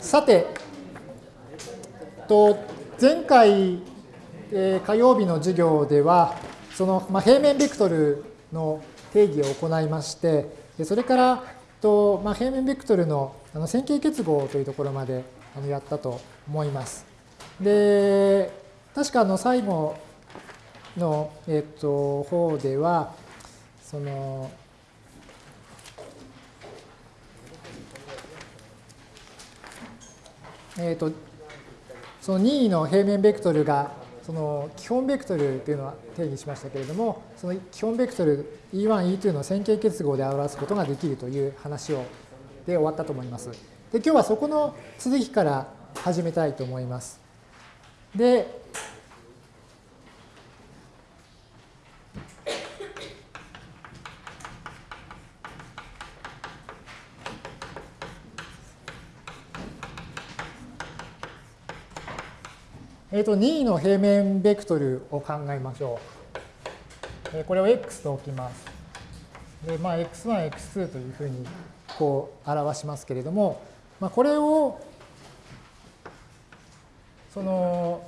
さて、と前回、えー、火曜日の授業では、その、まあ、平面ベクトルの定義を行いまして、それからと、まあ、平面ベクトルのあの線形結合というところまであのやったと思います。で、確かあの最後の、えっと、方では、その、えっと、その任意の平面ベクトルがその基本ベクトルというのは定義しましたけれども、その基本ベクトル E1、E2 の線形結合で表すことができるという話をで終わったと思います。で、今日はそこの続きから始めたいと思います。で、えっ、ー、と、任意の平面ベクトルを考えましょう。えこれを x と置きます。で、まあ、x1、x2 というふうにこう表しますけれども、まあ、これを、その、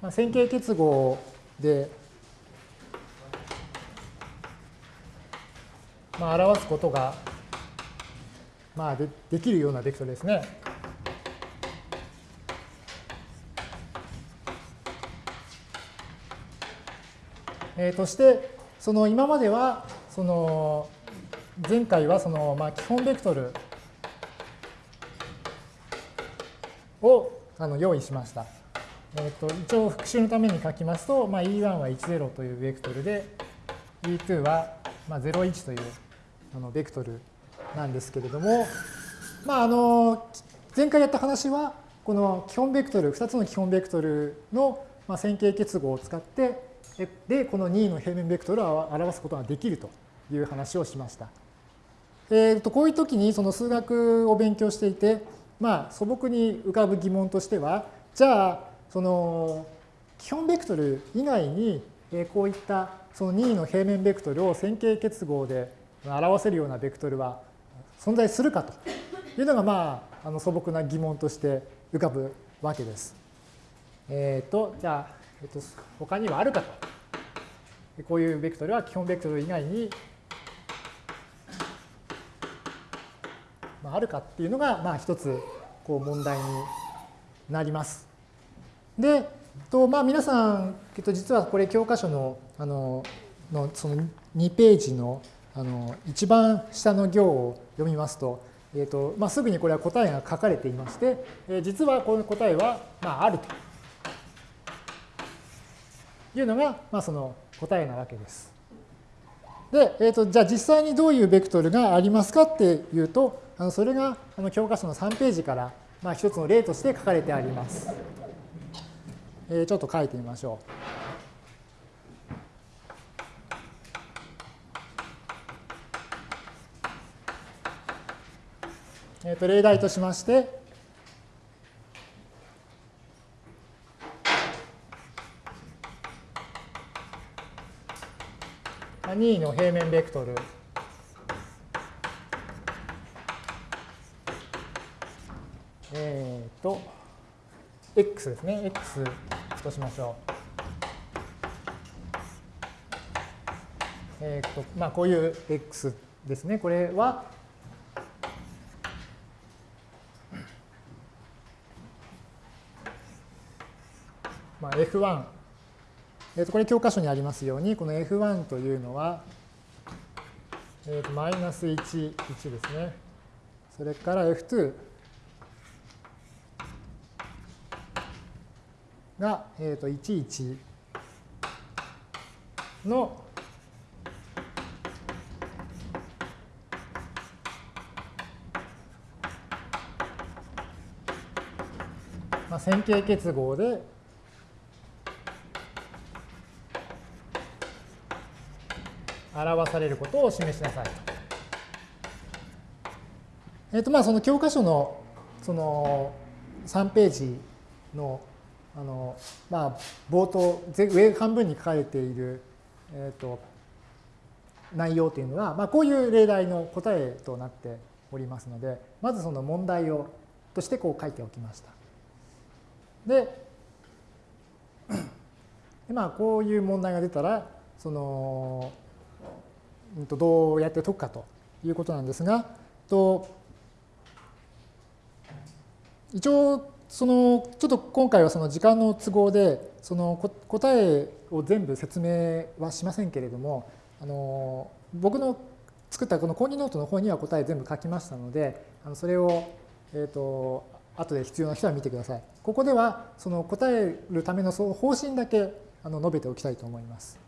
まあ、線形結合でまあ、表すことが、まあで、できるようなベクトルですね。えー、として、その今までは、その前回はそのまあ基本ベクトルをあの用意しました。えー、と一応復習のために書きますと、まあ、E1 は10というベクトルで、E2 はまあ01というあのベクトルなんですけれども、まあ、あの前回やった話はこの基本ベクトル2つの基本ベクトルの線形結合を使ってでこの2の平面ベクトルを表すことができるという話をしました。えー、とこういう時にその数学を勉強していて、まあ、素朴に浮かぶ疑問としてはじゃあその基本ベクトル以外にこういったその2の平面ベクトルを線形結合で表せるようなベクトルは存在するかというのが、まあ、あの素朴な疑問として浮かぶわけです。えっ、ー、と、じゃあ、えっ、と、他にはあるかと。こういうベクトルは基本ベクトル以外に、まあ、あるかっていうのが、まあ、一つこう問題になります。で、とまあ、皆さん、えっと、実はこれ教科書のあののその2ページのあの一番下の行を読みますと、えーとまあ、すぐにこれは答えが書かれていまして、えー、実はこの答えは、まあ、あるというのが、まあ、その答えなわけです。で、えーと、じゃあ実際にどういうベクトルがありますかっていうと、あのそれがあの教科書の3ページから、まあ、一つの例として書かれてあります。えー、ちょっと書いてみましょう。えー、と例題としまして、2の平面ベクトルえっ、ー、と、x ですね。x としましょう。えっ、ー、と、まあ、こういう x ですね。これは、F1、えー、とこれ教科書にありますように、この F1 というのは、えー、とマイナス1、1ですね。それから F2 が、えー、と1、1のまあ、線形結合で表されることを示しなさい。えっ、とまあその教科書のその3ページのあの、まあ、冒頭、上半分に書かれている、えっ、と、内容というのは、まあ、こういう例題の答えとなっておりますので、まずその問題をとしてこう書いておきました。で、まあ、こういう問題が出たら、その、どうやって解くかということなんですが、と一応、そのちょっと今回はその時間の都合でその答えを全部説明はしませんけれどもあの僕の作ったこの講義ノートの方には答え全部書きましたのであのそれを、えーと、後で必要な人は見てください。ここではその答えるためのその方針だけあの述べておきたいと思います。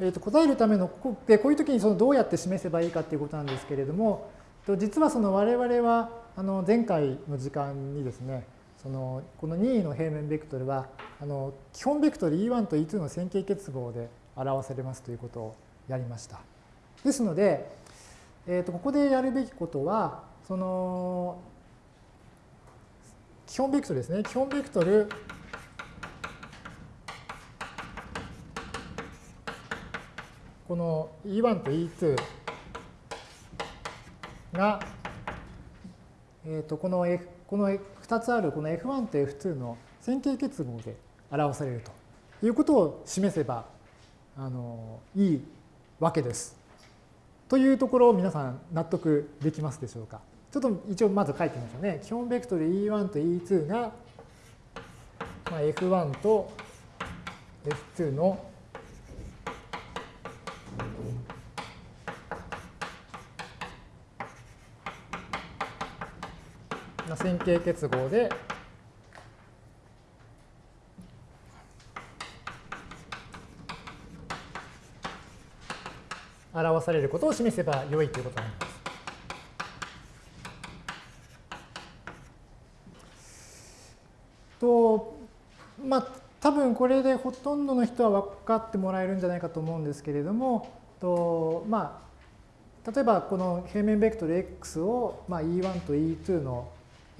えー、と答えるためのでこういう時にそのどうやって示せばいいかっていうことなんですけれども実はその我々はあの前回の時間にですねそのこの任意の平面ベクトルはあの基本ベクトル E1 と E2 の線形結合で表されますということをやりました。ですので、えー、とここでやるべきことはその基本ベクトルですね基本ベクトルこの E1 と E2 が、えー、とこの F この2つあるこの F1 と F2 の線形結合で表されるということを示せばあのいいわけです。というところを皆さん納得できますでしょうか？ちょっと一応まず書いてみましょうね。基本ベクトル E1 と E2 が、まあ、F1 と F2 の線形結合で表されることを示せば良いということになります。とまあ多分これでほとんどの人は分かってもらえるんじゃないかと思うんですけれどもとまあ例えばこの平面ベクトル x を、まあ、E1 と E2 の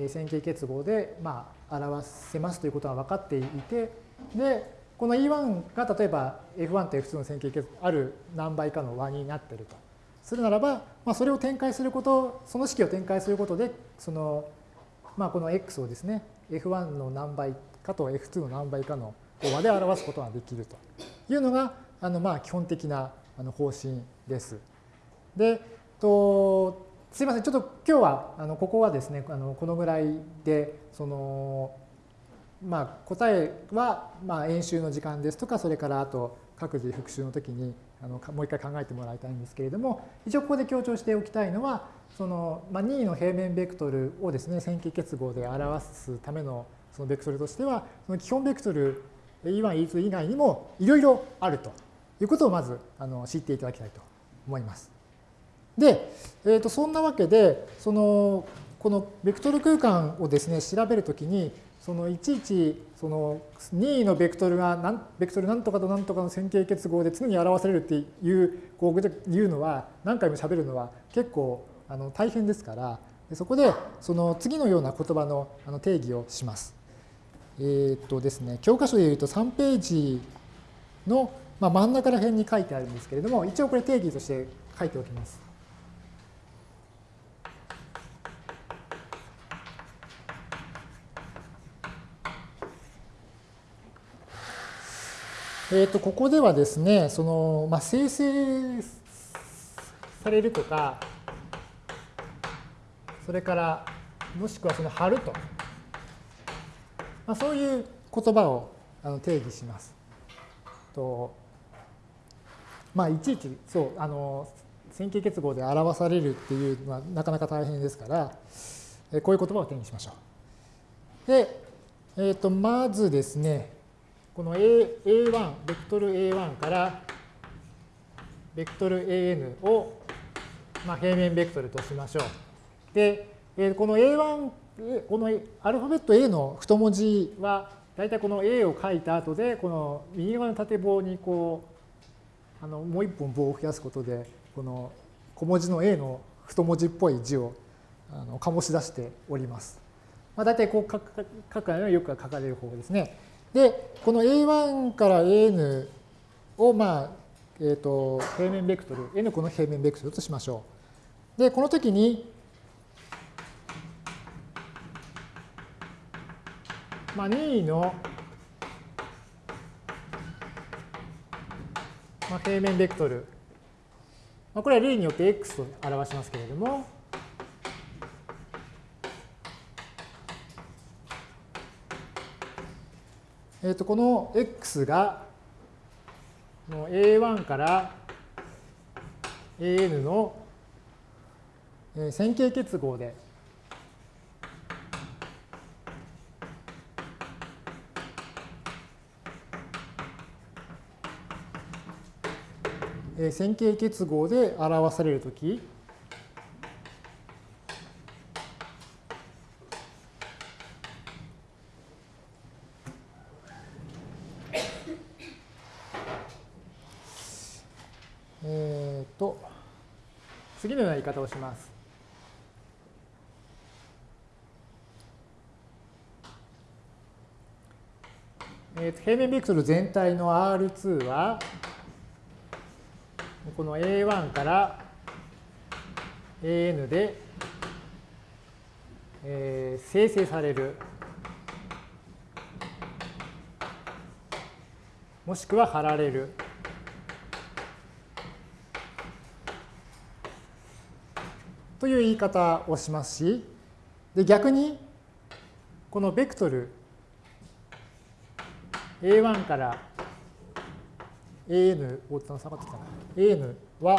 線形結合で、まあ、表せますということは分かっていて、で、この E1 が例えば F1 と F2 の線形結合ある何倍かの和になっているとするならば、まあ、それを展開すること、その式を展開することで、その、まあ、この X をですね、F1 の何倍かと F2 の何倍かの和で表すことができるというのが、あのまあ基本的な方針です。で、とすいません、ちょっと今日はあのここはですね、あのこのぐらいで、そのまあ、答えはまあ演習の時間ですとか、それからあと各自復習の時にあのもう一回考えてもらいたいんですけれども、一応ここで強調しておきたいのは、そのまあ、任意の平面ベクトルをですね、線形結合で表すためのそのベクトルとしては、その基本ベクトル E1、E2 以外にもいろいろあるということをまずあの知っていただきたいと思います。で、えー、とそんなわけで、そのこのベクトル空間をですね、調べるときに、そのいちいちその任意のベクトルがベクトル何とかと何とかの線形結合で常に表されるっていうこういうのは何回も喋るのは結構あの大変ですからそこでその次のような言葉のあの定義をします。えっ、とですね教科書でいうと3ページの、まあ、真ん中ら辺に書いてあるんですけれども一応これ定義として書いておきます。えー、とここではですね、そのまあ、生成されるとか、それからもしくはその貼ると、まあ、そういう言葉をあの定義します。とまあ、いちいちそうあの線形結合で表されるっていうのはなかなか大変ですから、えこういう言葉を定義しましょう。で、えー、とまずですね、この A A1、ベクトル A1 からベクトル AN を、まあ、平面ベクトルとしましょう。で、この A1、このアルファベット A の太文字は、大体この A を書いた後で、この右側の縦棒にこう、あのもう一本棒を増やすことで、この小文字の A の太文字っぽい字をあの醸し出しております。まあ、大体こう書く書くのはよく書かれる方法ですね。で、この A1 から AN を、まあ、えっ、ー、と、平面ベクトル、N 個の平面ベクトルとしましょう。で、この時に、まあ、任意の、まあ、平面ベクトル、まあ、これは例によって x と表しますけれども、えー、とこの x が A1 から AN の線形結合で線形結合で表されるとき、えっと、次のような言い方をします。平面ベクトル全体の R2 は、この A1 から AN で、えー、生成される。もしくは貼られる。という言い方をしますし、で逆に、このベクトル A1 から AN、おっと下がってきたな。AN は、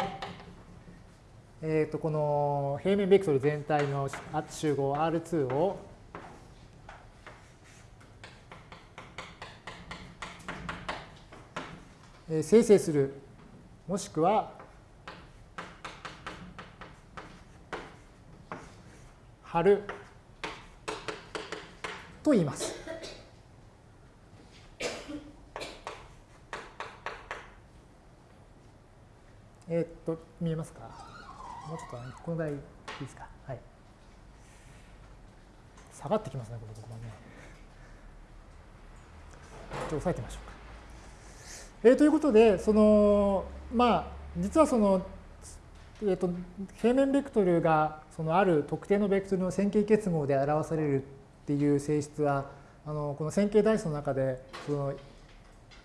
えー、とこの平面ベクトル全体の集合 R2 を生成する、もしくは貼ると言います。えー、っと、見えますか？もうちょっと、このぐらいいいですか？はい。下がってきますね、このところね。ちょっと押さえてみましょうか。えー、ということで、その、まあ、実はその、えーと、平面ベクトルがそのある特定のベクトルの線形結合で表されるっていう性質はあのこの線形代数の中でその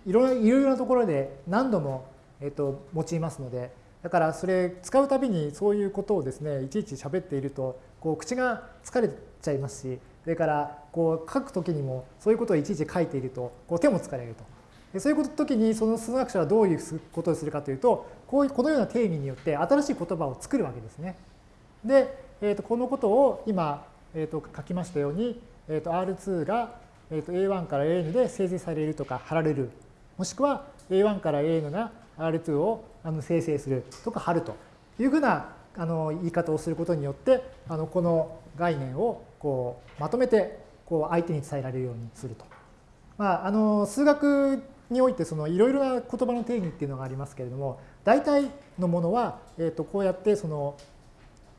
いろいろなところで何度もえっと、用いますので、だからそれ使うたびにそういうことをですね、いちいち喋っていると、こう口が疲れちゃいますし、それからこう書くときにもそういうことをいちいち書いていると、こう手も疲れると。でそういう時にその数学者はどういうことをするかというと、こういうこのような定義によって新しい言葉を作るわけですね。で、えー、とこのことを今、えー、と書きましたように、えー、と R2 が、えー、と A1 から AN で生成されるとか貼られる、もしくは A1 から AN が R2 をあの生成するとか貼るというふうなあの言い方をすることによってあのこの概念をこうまとめてこう相手に伝えられるようにすると。まあ、あの数学においてそのいろいろな言葉の定義っていうのがありますけれども大体のものは、えー、とこうやってその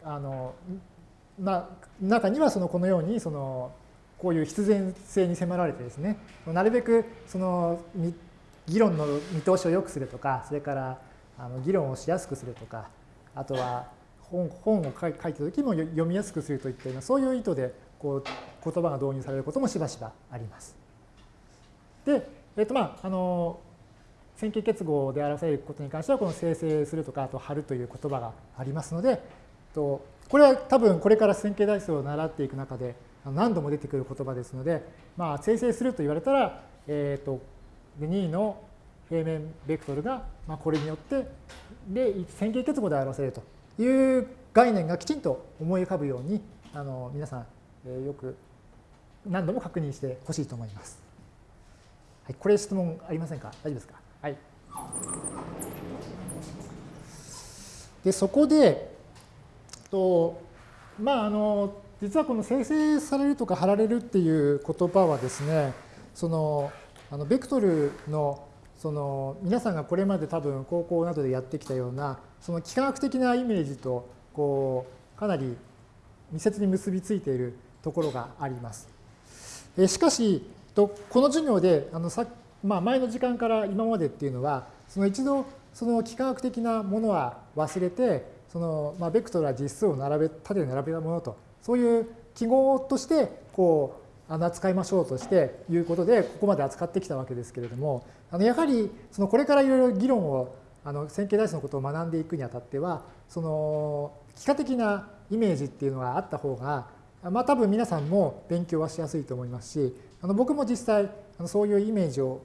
あの、まあ、中にはそのこのようにそのこういう必然性に迫られてですねなるべくその議論の見通しを良くするとか、それからあの議論をしやすくするとか、あとは本本を書いた時も読みやすくするといったような、そういう意図でこう言葉が導入されることもしばしばあります。で、えっ、とまあ、あの、線形結合で表されることに関しては、この生成するとか、あと貼るという言葉がありますので、とこれは多分これから線形代数を習っていく中で何度も出てくる言葉ですので、まあ、生成すると言われたら、えっ、とで2の平面ベクトルが、まあ、これによってで線形結合で表せるという概念がきちんと思い浮かぶようにあの皆さん、えー、よく何度も確認してほしいと思います。はい、これ質問ありませんか？大丈夫ですか？はい。でそこでとまああの実はこの生成されるとか貼られるっていう言葉はですねそのあのベクトルのその皆さんがこれまで多分高校などでやってきたようなその幾何学的なイメージとこうかなり密接に結びついているところがあります。えしかし、この授業であのさ、まあ、前の時間から今までっていうのは、その一度その幾何学的なものは忘れて、そのまあ、ベクトルは実数を並べ縦に並べたものと、そういう記号としてこうあの扱いましょうとしていうことで、ここまで扱ってきたわけですけれども、あのやはりそのこれからいろいろ議論をあの線形代数のことを学んでいくにあたっては、その幾何的なイメージっていうのがあった方が、まあ多分皆さんも勉強はしやすいと思いますし、あの僕も実際あのそういうイメージを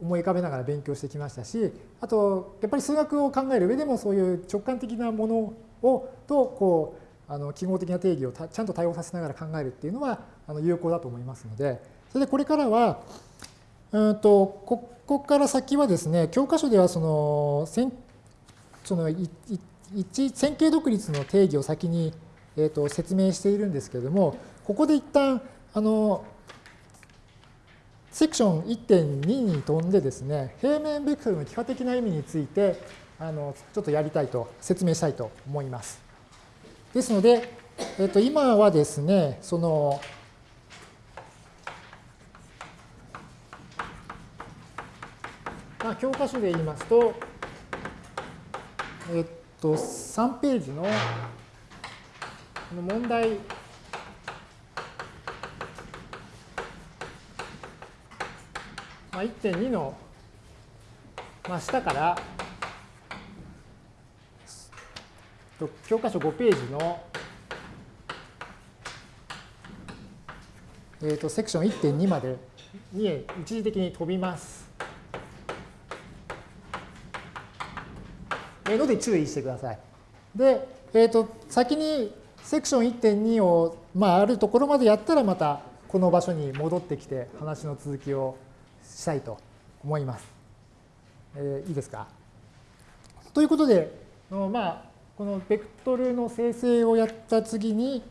思い浮かべながら勉強してきましたし、あとやっぱり数学を考える上でもそういう直感的なものをとこうあの記号的な定義をちゃんと対応させながら考えるっていうのはあの有効だと思いますので、それでこれからは、うんとここから先はですね、教科書ではそのその一線形独立の定義を先に、えー、と説明しているんですけれども、ここで一旦あのセクション1.2に飛んでですね、平面ベクトルの幾何的な意味についてあのちょっとやりたいと説明したいと思います。ですので、えっと、今はですね、その教科書で言いますと、えっと、3ページのこの問題まあ、1.2の、まあ、下から教科書5ページの、えー、とセクション1.2までに一時的に飛びます。ので注意してください。で、えー、と先にセクション1.2を、まあ、あるところまでやったらまたこの場所に戻ってきて話の続きをしたいと思います。えー、いいですか？ということで、まあ、このベクトルの生成をやった次に、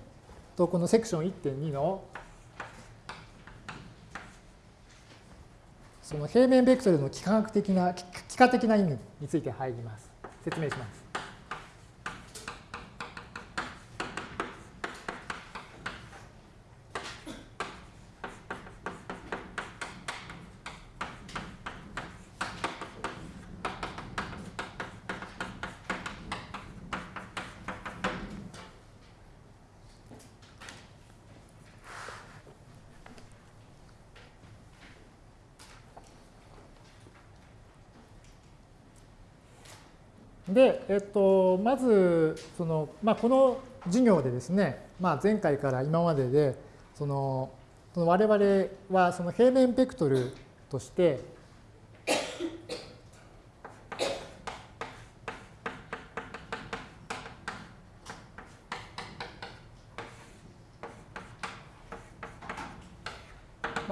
とこのセクション1.2のその平面ベクトルの幾何学的な、幾何的な意味について入ります。説明します。で、えと、まずその、まあ、この授業でですね、まあ、前回から今まででそのその我々はその平面ベクトルとして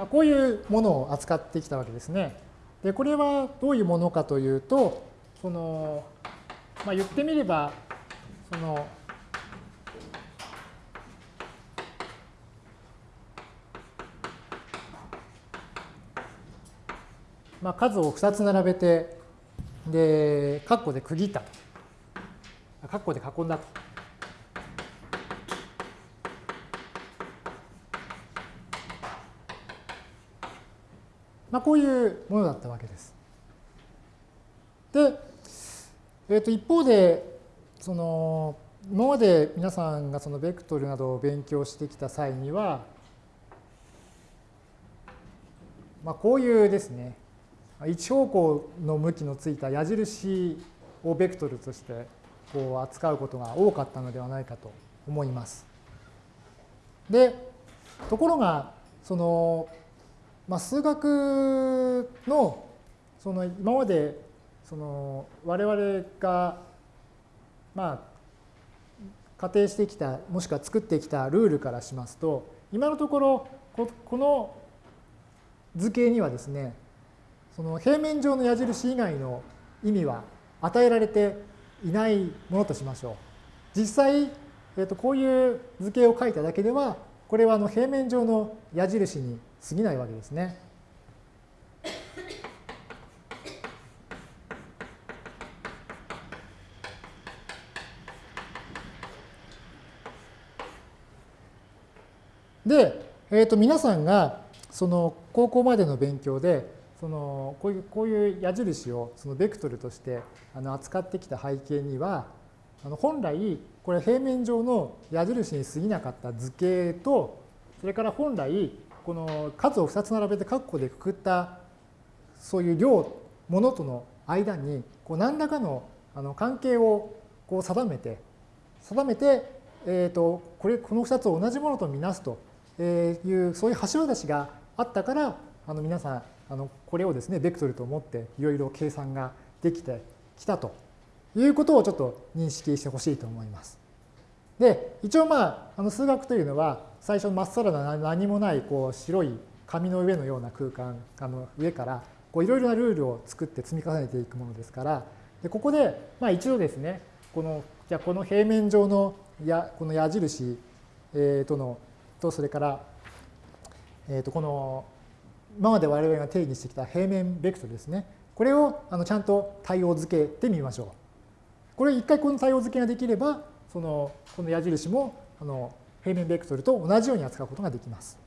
まあ、こういうものを扱ってきたわけですね。でこれはどういうものかというとそのまあ、言ってみれば、その、まあ、数を2つ並べて、で、括弧で区切ったと。括弧で囲んだと。まあ、こういうものだったわけです。で、えー、と一方でその今まで皆さんがそのベクトルなどを勉強してきた際には、まあ、こういうですね一方向の向きのついた矢印をベクトルとしてこう扱うことが多かったのではないかと思います。でところがその、まあ、数学のその今までその我々がまあ仮定してきたもしくは作ってきたルールからしますと今のところこの図形にはですねその平面上の矢印以外の意味は与えられていないものとしましょう。実際、えー、とこういう図形を書いただけではこれはあの平面上の矢印に過ぎないわけですね。で、えー、と皆さんがその高校までの勉強でそのこういうこういう矢印をそのベクトルとしてあの扱ってきた背景にはあの本来これ平面上の矢印に過ぎなかった図形とそれから本来この数を2つ並べて括弧でくくったそういう量ものとの間にこう何らかのあの関係をこう定めて定めて、えー、とこれこの2つを同じものとみなすというそういう橋渡しがあったからあの皆さんあのこれをですねベクトルと思っていろいろ計算ができてきたということをちょっと認識してほしいと思います。で一応まああの数学というのは最初まっさらな何もないこう白い紙の上のような空間あの上からいろいろなルールを作って積み重ねていくものですからでここでまあ一度ですねこのじゃこの平面上のやこの矢印、えー、とのとそれから、えー、とこの今まで我々が定義してきた平面ベクトルですねこれをあのちゃんと対応付けてみましょう。これ一回この対応付けができればそのこの矢印もあの平面ベクトルと同じように扱うことができます。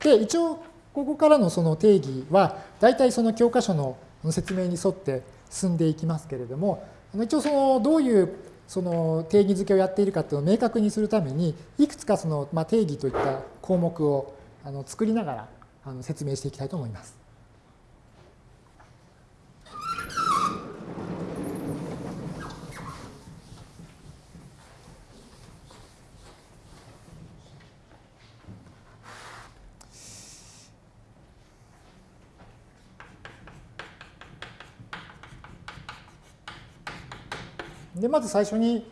で一応ここからのその定義は大体その教科書の説明に沿って進んでいきますけれども一応そのどういうその定義づけをやっているかっていうのを明確にするためにいくつかそのま定義といった項目をあの作りながらあの説明していきたいと思います。でまず最初に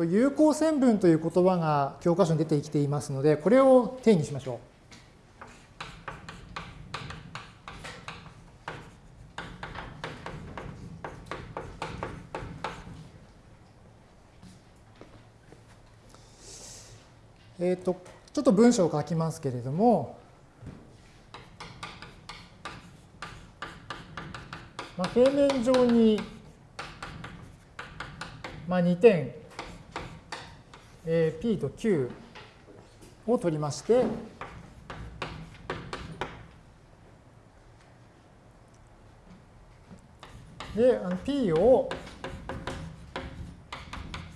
有効線分という言葉が教科書に出てきていますのでこれを定義しましょう。えっ、とちょっと文章を書きますけれども、まあ、平面上にまあ、2点、えー、P と Q を取りまして、で、P を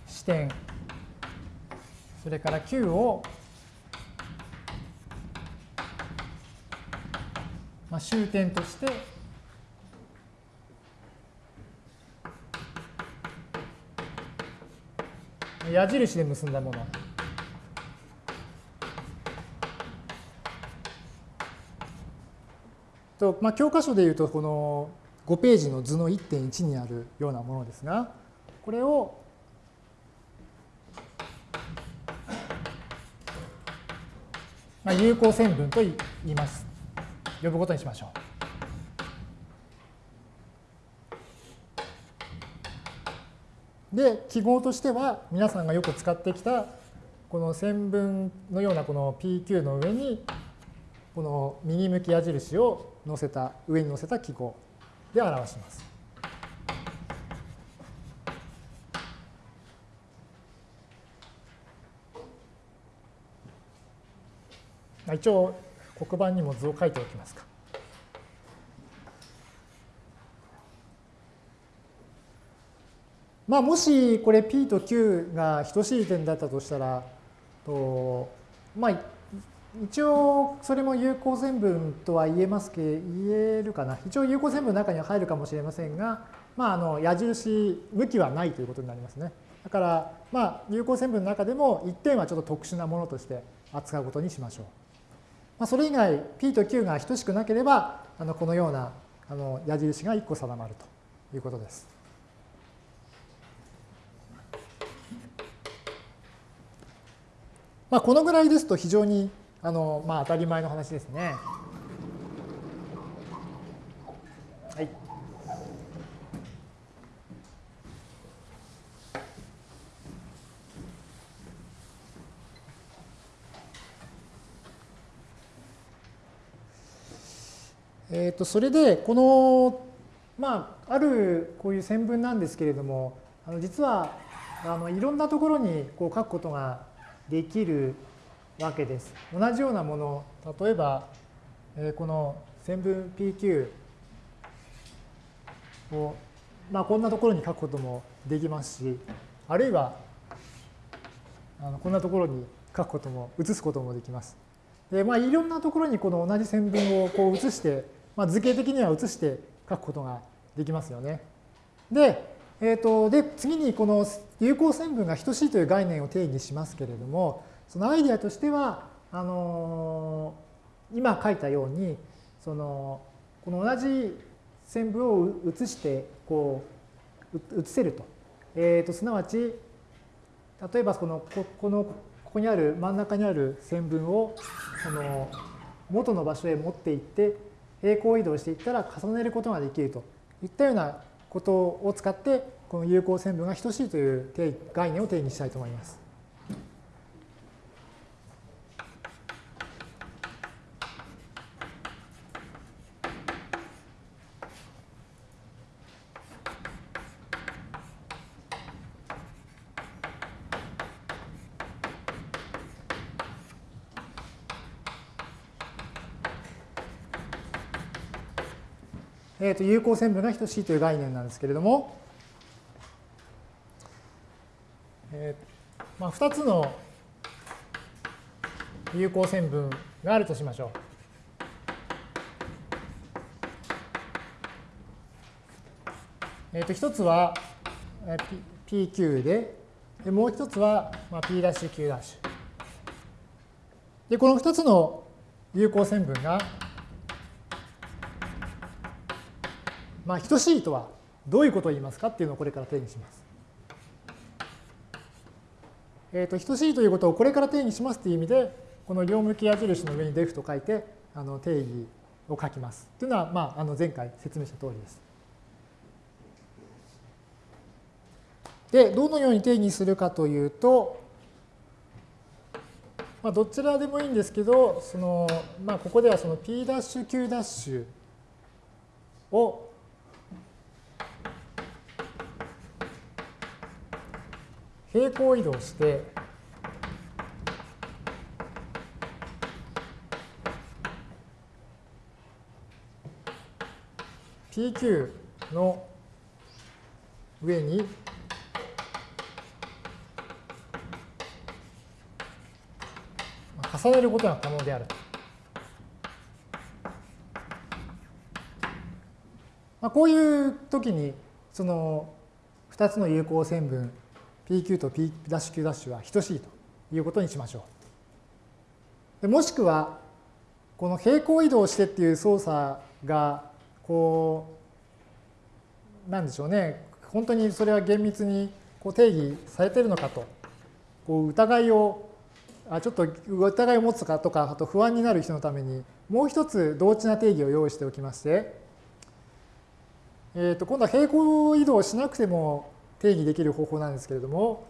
支点、それから Q をまあ終点として矢印で結んだもの。とまあ、教科書でいうとこの5ページの図の1.1にあるようなものですがこれをまあ、有効線分と言います。呼ぶことにしましょう。で、記号としては皆さんがよく使ってきたこの線分のようなこの PQ の上にこの右向き矢印を乗せた、上に乗せた記号で表します。一応黒板にも図を書いておきますか。まあ、もしこれ P と Q が等しい点だったとしたら、とまあ、一応それも有効線分とは言えますけ言えるかな。一応有効線分の中には入るかもしれませんが、まあ、あの矢印向きはないということになりますね。だから、まあ、有効線分の中でも1点はちょっと特殊なものとして扱うことにしましょう。まあ、それ以外 P と Q が等しくなければ、あのこのようなあの矢印が1個定まるということです。まあ、このぐらいですと非常にあの、まあ、当たり前の話ですね。はい。えー、とそれでこのまああるこういう線分なんですけれどもあの実はあのいろんなところにこう書くことができるわけです。同じようなもの、例えば、えー、この線分 PQ を、まあ、こんなところに書くこともできますし、あるいはあのこんなところに書くことも、写すこともできます。で、まあ、いろんなところにこの同じ線分をこう写して、まあ、図形的には写して書くことができますよね。で、えーと、で次にこの有効線分が等しいという概念を定義しますけれども、そのアイデアとしては、あのー、今書いたように、そのこの同じ線分を写してこう写せると。えーと、すなわち、例えばこのここのここにある真ん中にある線分をその元の場所へ持っていって平行移動していったら重ねることができるといったようなことを使ってこの有効線分が等しいという概念を定義したいと思います。と有効線分が等しいという概念なんですけれども、えーまあ、2つの有効線分があるとしましょう。えー、と1つは PQ で、でもう1つは P' Q'。で、この2つの有効線分がまあ、等しいとはどういうことを言いますかっていうのをこれから定義します。えっ、ー、と、等しいということをこれから定義しますという意味で、この両向き矢印の上に def と書いて、あの定義を書きます。というのは、まあ、あの前回説明した通りです。で、どのように定義するかというと、まあ、どちらでもいいんですけど、そのまあ、ここではその P'、Q' を平行移動して、PQ の上に重ねることが可能である。まあ、こういう時にその2つの有効線分 PQ と P'Q' は等しいということにしましょう。でもしくは、この平行移動してっていう操作が、こう、なんでしょうね、本当にそれは厳密にこう定義されているのかと、こう疑いを、あちょっと疑いを持つかとか、あと不安になる人のために、もう一つ同値な定義を用意しておきまして、えー、と今度は平行移動しなくても定義できる方法なんですけれども、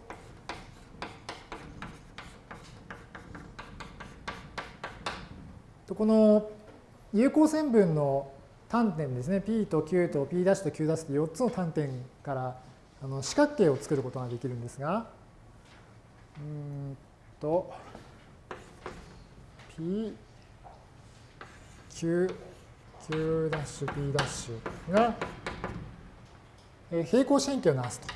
この有効線分の単点ですね、P と Q と P' と Q' と4つの単点からあの四角形を作ることができるんですが、うんと、P、Q、Q' P' が平行四辺形をなすと。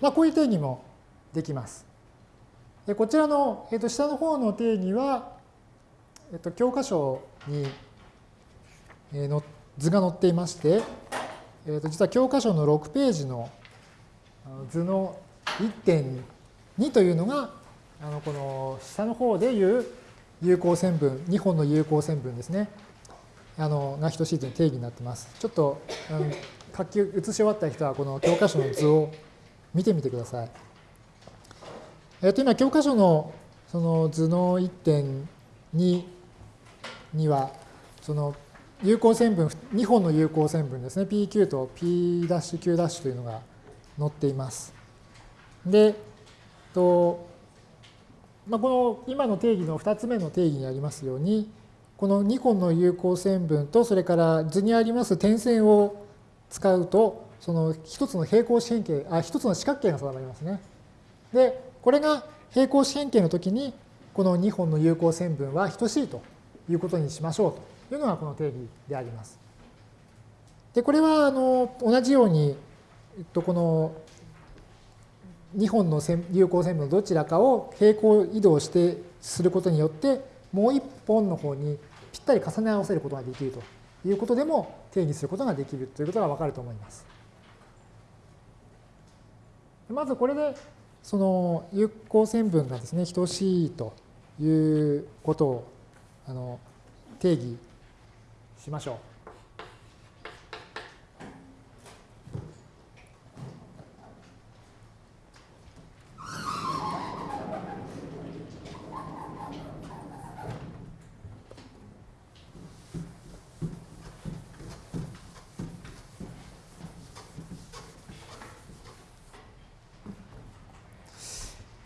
まあ、こういう定義もできます。こちらの、えー、と下の方の定義は、えー、と教科書に、えー、の図が載っていまして、えー、と実は教科書の6ページの図の1.2というのがあのこの下の方でいう有効線分、2本の有効線分ですね。あのが等しいという定義になっています。ちょっと、うん、書き写し終わった人はこの教科書の図を見てみてください。えっと今教科書のその図の1.2にはその有効線分2本の有効線分ですね PQ と P'Q' というのが載っています。で、とまあ、この今の定義の2つ目の定義にありますように、この2本の有効線分とそれから図にあります点線を使うとその一つの平行四辺形あ一つの四角形が定まりますね。でこれが平行四辺形の時にこの2本の有効線分は等しいということにしましょうというのがこの定義であります。でこれはあの同じように、えっと、この2本の有効線分のどちらかを平行移動してすることによってもう1本の方にぴったり重ね合わせることができるということでも定義することができるということがわかると思います。まずこれでその有効線分がですね等しいということをあの定義しましょう。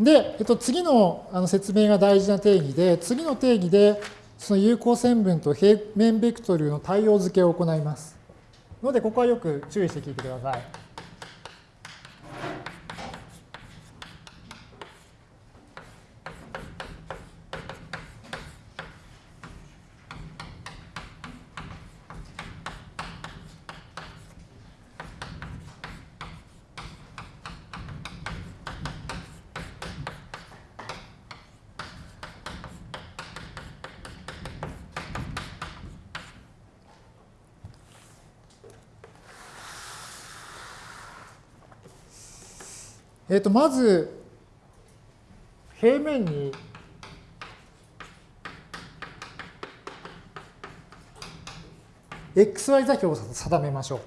で、えっと、次のあの説明が大事な定義で、次の定義で、その有効線分と平面ベクトルの対応付けを行います。ので、ここはよく注意して聞いてください。えっ、と、まず、平面に「xy 座標を定めましょう。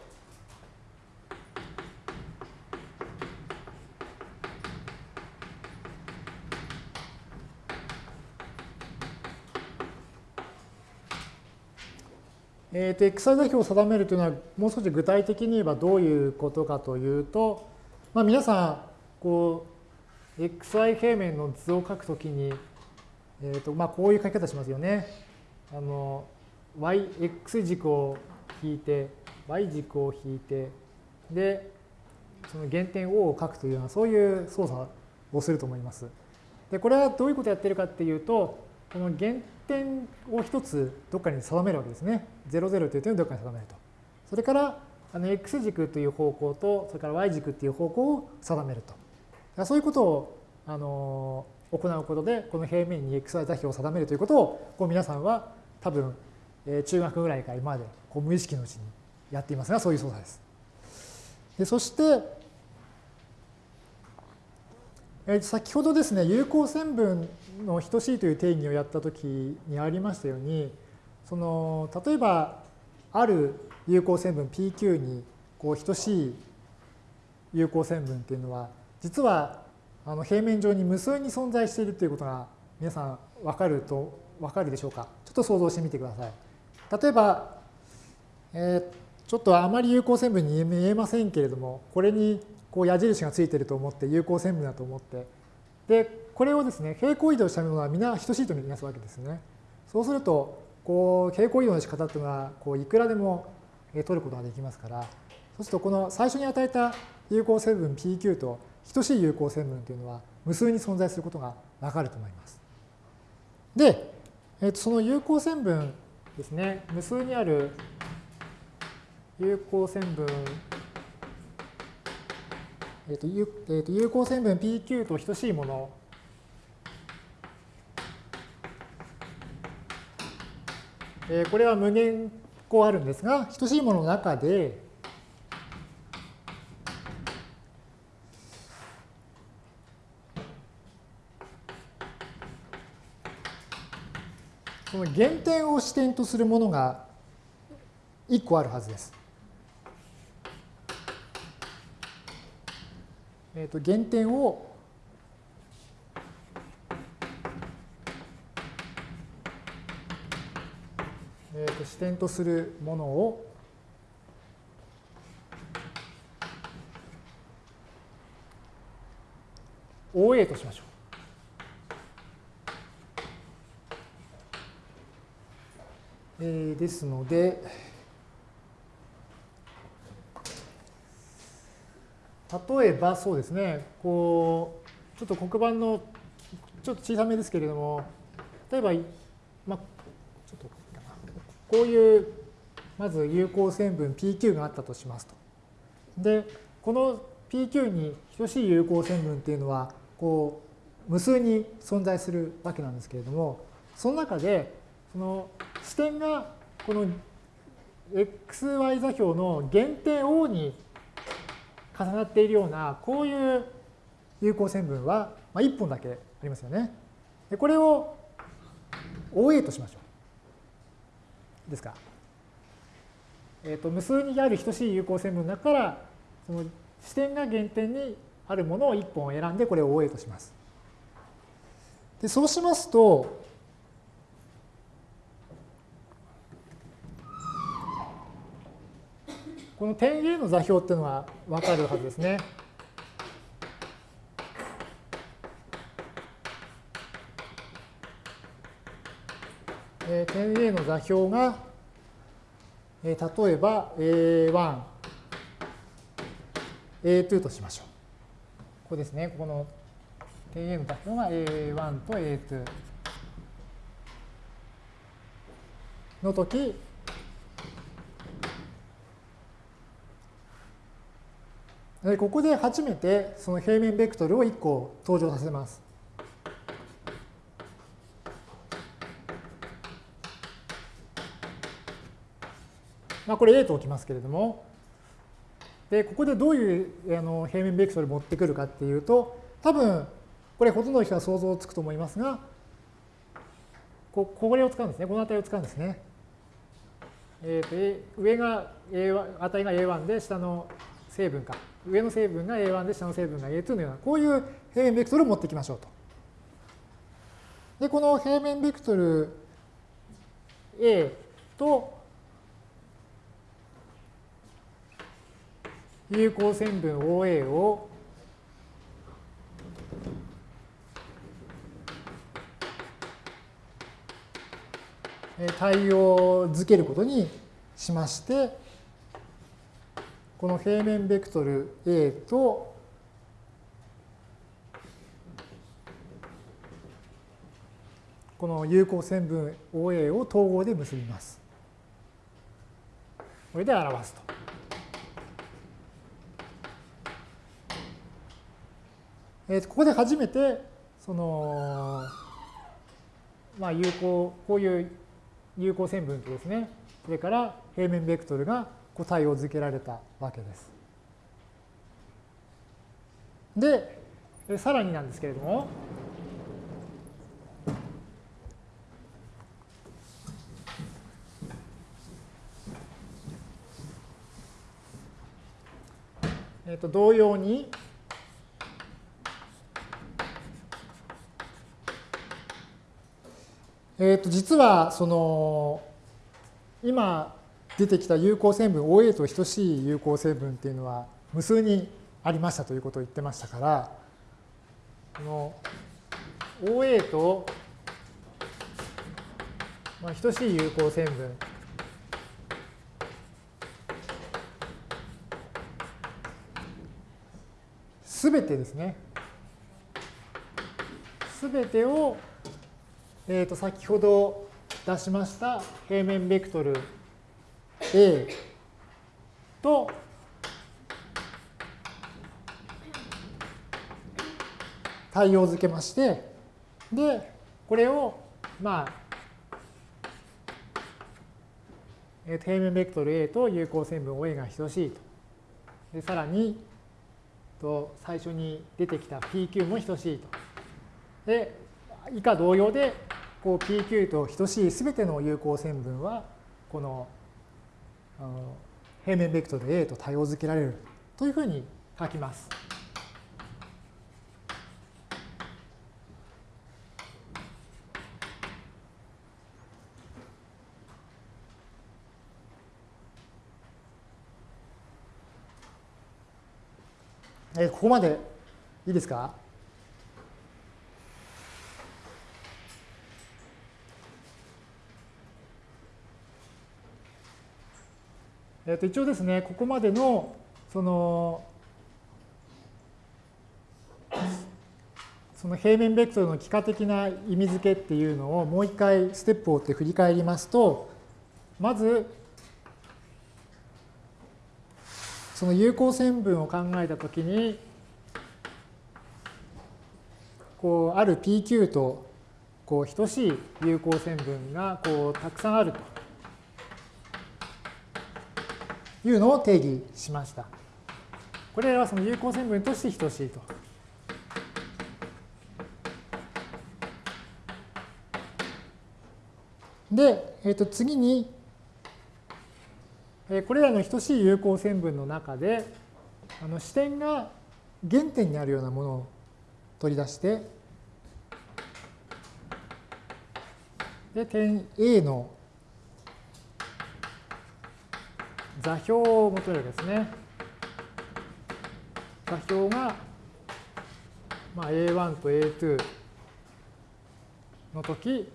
えー、と xy 座標を定めるというのはもう少し具体的に言えばどういうことかというと、まあ、皆さんこう xy 平面の図を書くときに、えーとまあ、こういう書き方しますよね。あの y、x 軸を引いて、y 軸を引いて、で、その原点 O を書くというような、そういう操作をすると思います。で、これはどういうことをやってるかっていうと、この原点を一つどっかに定めるわけですね。00という点をどっかに定めると。それから、あの x 軸という方向と、それから y 軸という方向を定めると。そういうことをあの行うことで、この平面に xy 座標を定めるということを、こう皆さんは多分、え中学ぐらいから今までこう無意識のうちにやっていますが、そういう操作です。でそして、え先ほどですね、有効線分の等しいという定義をやったときにありましたように、その例えば、ある有効線分 PQ にこう等しい有効線分っていうのは実はあの平面上に無数に存在しているということが皆さん分かると分かるでしょうか？ちょっと想像してみてください。例えば、えー、ちょっとあまり有効線分に見えませんけれどもこれにこう矢印がついていると思って有効線分だと思ってでこれをですね平行移動したものは皆等しいとみなすわけですね。そうするとこう平行移動の仕方っていうのはこういくらでも取ることができますからそうするとこの最初に与えた有効線分 PQ と等しい有効線分というのは無数に存在することがわかると思います。で、えー、とその有効線分ですね、無数にある有効線分、えーと有えー、と有効線分 PQ と等しいもの。え、これは無限個あるんですが、等しいものの中で、その原点を視点とするものが1個あるはずです。えー、と原点をえー、と視点とするものを「OA」としましょう。えー、ですので、例えばそうですね、こう、ちょっと黒板のちょっと小さめですけれども、例えば、ま、ちょっとこういうまず有効線分 PQ があったとしますと。で、この PQ に等しい有効線分っていうのは、こう、無数に存在するわけなんですけれども、その中で、その視点がこの xy 座標の限定 O に重なっているような、こういう有効線分は、まあ、1本だけありますよね。でこれを OA としましょう。ですか。えっ、ー、と、無数にある等しい有効線分だから、その視点が原点にあるものを1本選んで、これを OA とします。でそうしますと、この点 A の座標っていうのは分かるはずですね。え点 A の座標がえー、例えば A1、A2 としましょう。ここですね。ここの点 A の座標が A1 と A2 の時、ここで初めてその平面ベクトルを1個登場させます。まあ、これ A と置きますけれども、で、ここでどういうあの平面ベクトルを持ってくるかっていうと、多分、これほとんどの人は想像つくと思いますが、ここれを使うんですね。この値を使うんですね。えー、と上が A 値が A1 で下の成分が、上の成分が A1 で下の成分が A2 のような、こういう平面ベクトルを持ってきましょうと。で、この平面ベクトル A と有効線分 OA を対応づけることにしまして、この平面ベクトル A とこの有効線分 OA を統合で結びます。これで表すと。えー、ここで初めて、その、まあ、有効、こういう有効線分とですね、それから平面ベクトルがこう対応づけられたわけです。で、さらになんですけれども、えっと同様に、えー、と実はその今出てきた有効線分 OA と等しい有効成分っていうのは無数にありましたということを言ってましたからこの OA と等しい有効線分すべてですね。すべてをえー、と先ほど出しました平面ベクトル A と対応づけまして、で、これを、まあ、え平面ベクトル A と有効線分 OA が等しいと。でさらに、と最初に出てきた PQ も等しいと。で、以下同様でこう PQ と等しいすべての有効線分はこのあの平面ベクトル A と対応づけられるというふうに書きます。えここまでいいですか？えー、と一応ですね、ここまでの、その、その平面ベクトルの幾何的な意味付けっていうのをもう一回ステップを追って振り返りますと、まず、その有効線分を考えたときに、こうある PQ とこう等しい有効線分がこうたくさんあると。いうのを定義しました。これらはその有効線分として等しいと。で、えー、と次に、えこれらの等しい有効線分の中で、あの視点が原点にあるようなものを取り出して、で、点 A の座標を求めるわけですね。座標が、まあ、A1 と A2 の時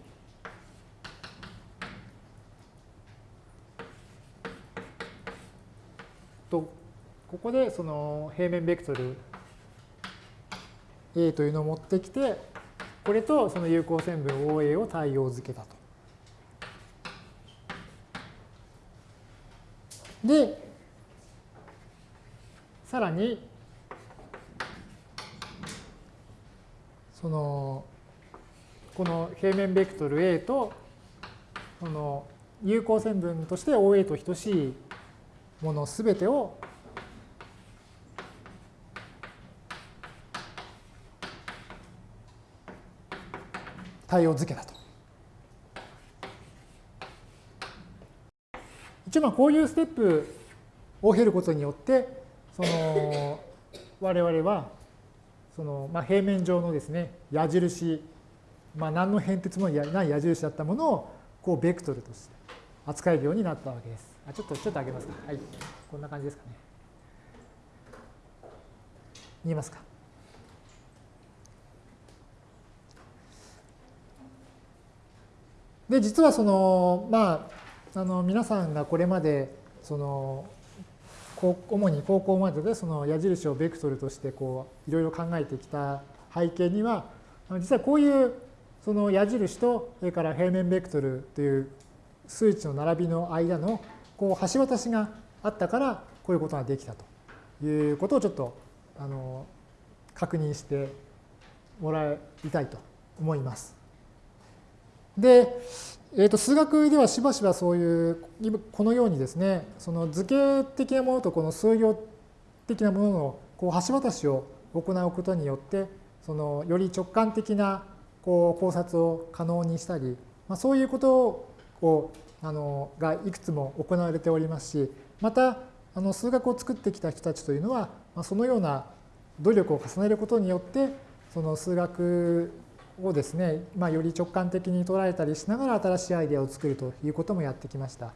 とここでその平面ベクトル A というのを持ってきてこれとその有効線分 OA を対応付けたと。で、さらに、その、この平面ベクトル A と、この有効線分として OA と等しいものすべてを対応付けたと。一応まあこういうステップを経ることによってその我々はそのまあ平面上のですね矢印まあ何の変哲もない矢印だったものをこうベクトルとして扱えるようになったわけです。あちょっとちょっと上げますか。はい。こんな感じですかね。見えますか。で実はそのまああの皆さんがこれまでその主に高校まででその矢印をベクトルとしていろいろ考えてきた背景には実はこういうその矢印とそれから平面ベクトルという数値の並びの間のこう橋渡しがあったからこういうことができたということをちょっとあの確認してもらいたいと思います。で、えー、と数学ではしばしばそういうこのようにですねその図形的なものとこの数量的なもののこう橋渡しを行うことによってそのより直感的なこう考察を可能にしたり、まあ、そういうことをあのがいくつも行われておりますしまたあの数学を作ってきた人たちというのは、まあ、そのような努力を重ねることによってその数学をですね、まあ、より直感的に捉えたりしながら新しいアイデアを作るということもやってきました。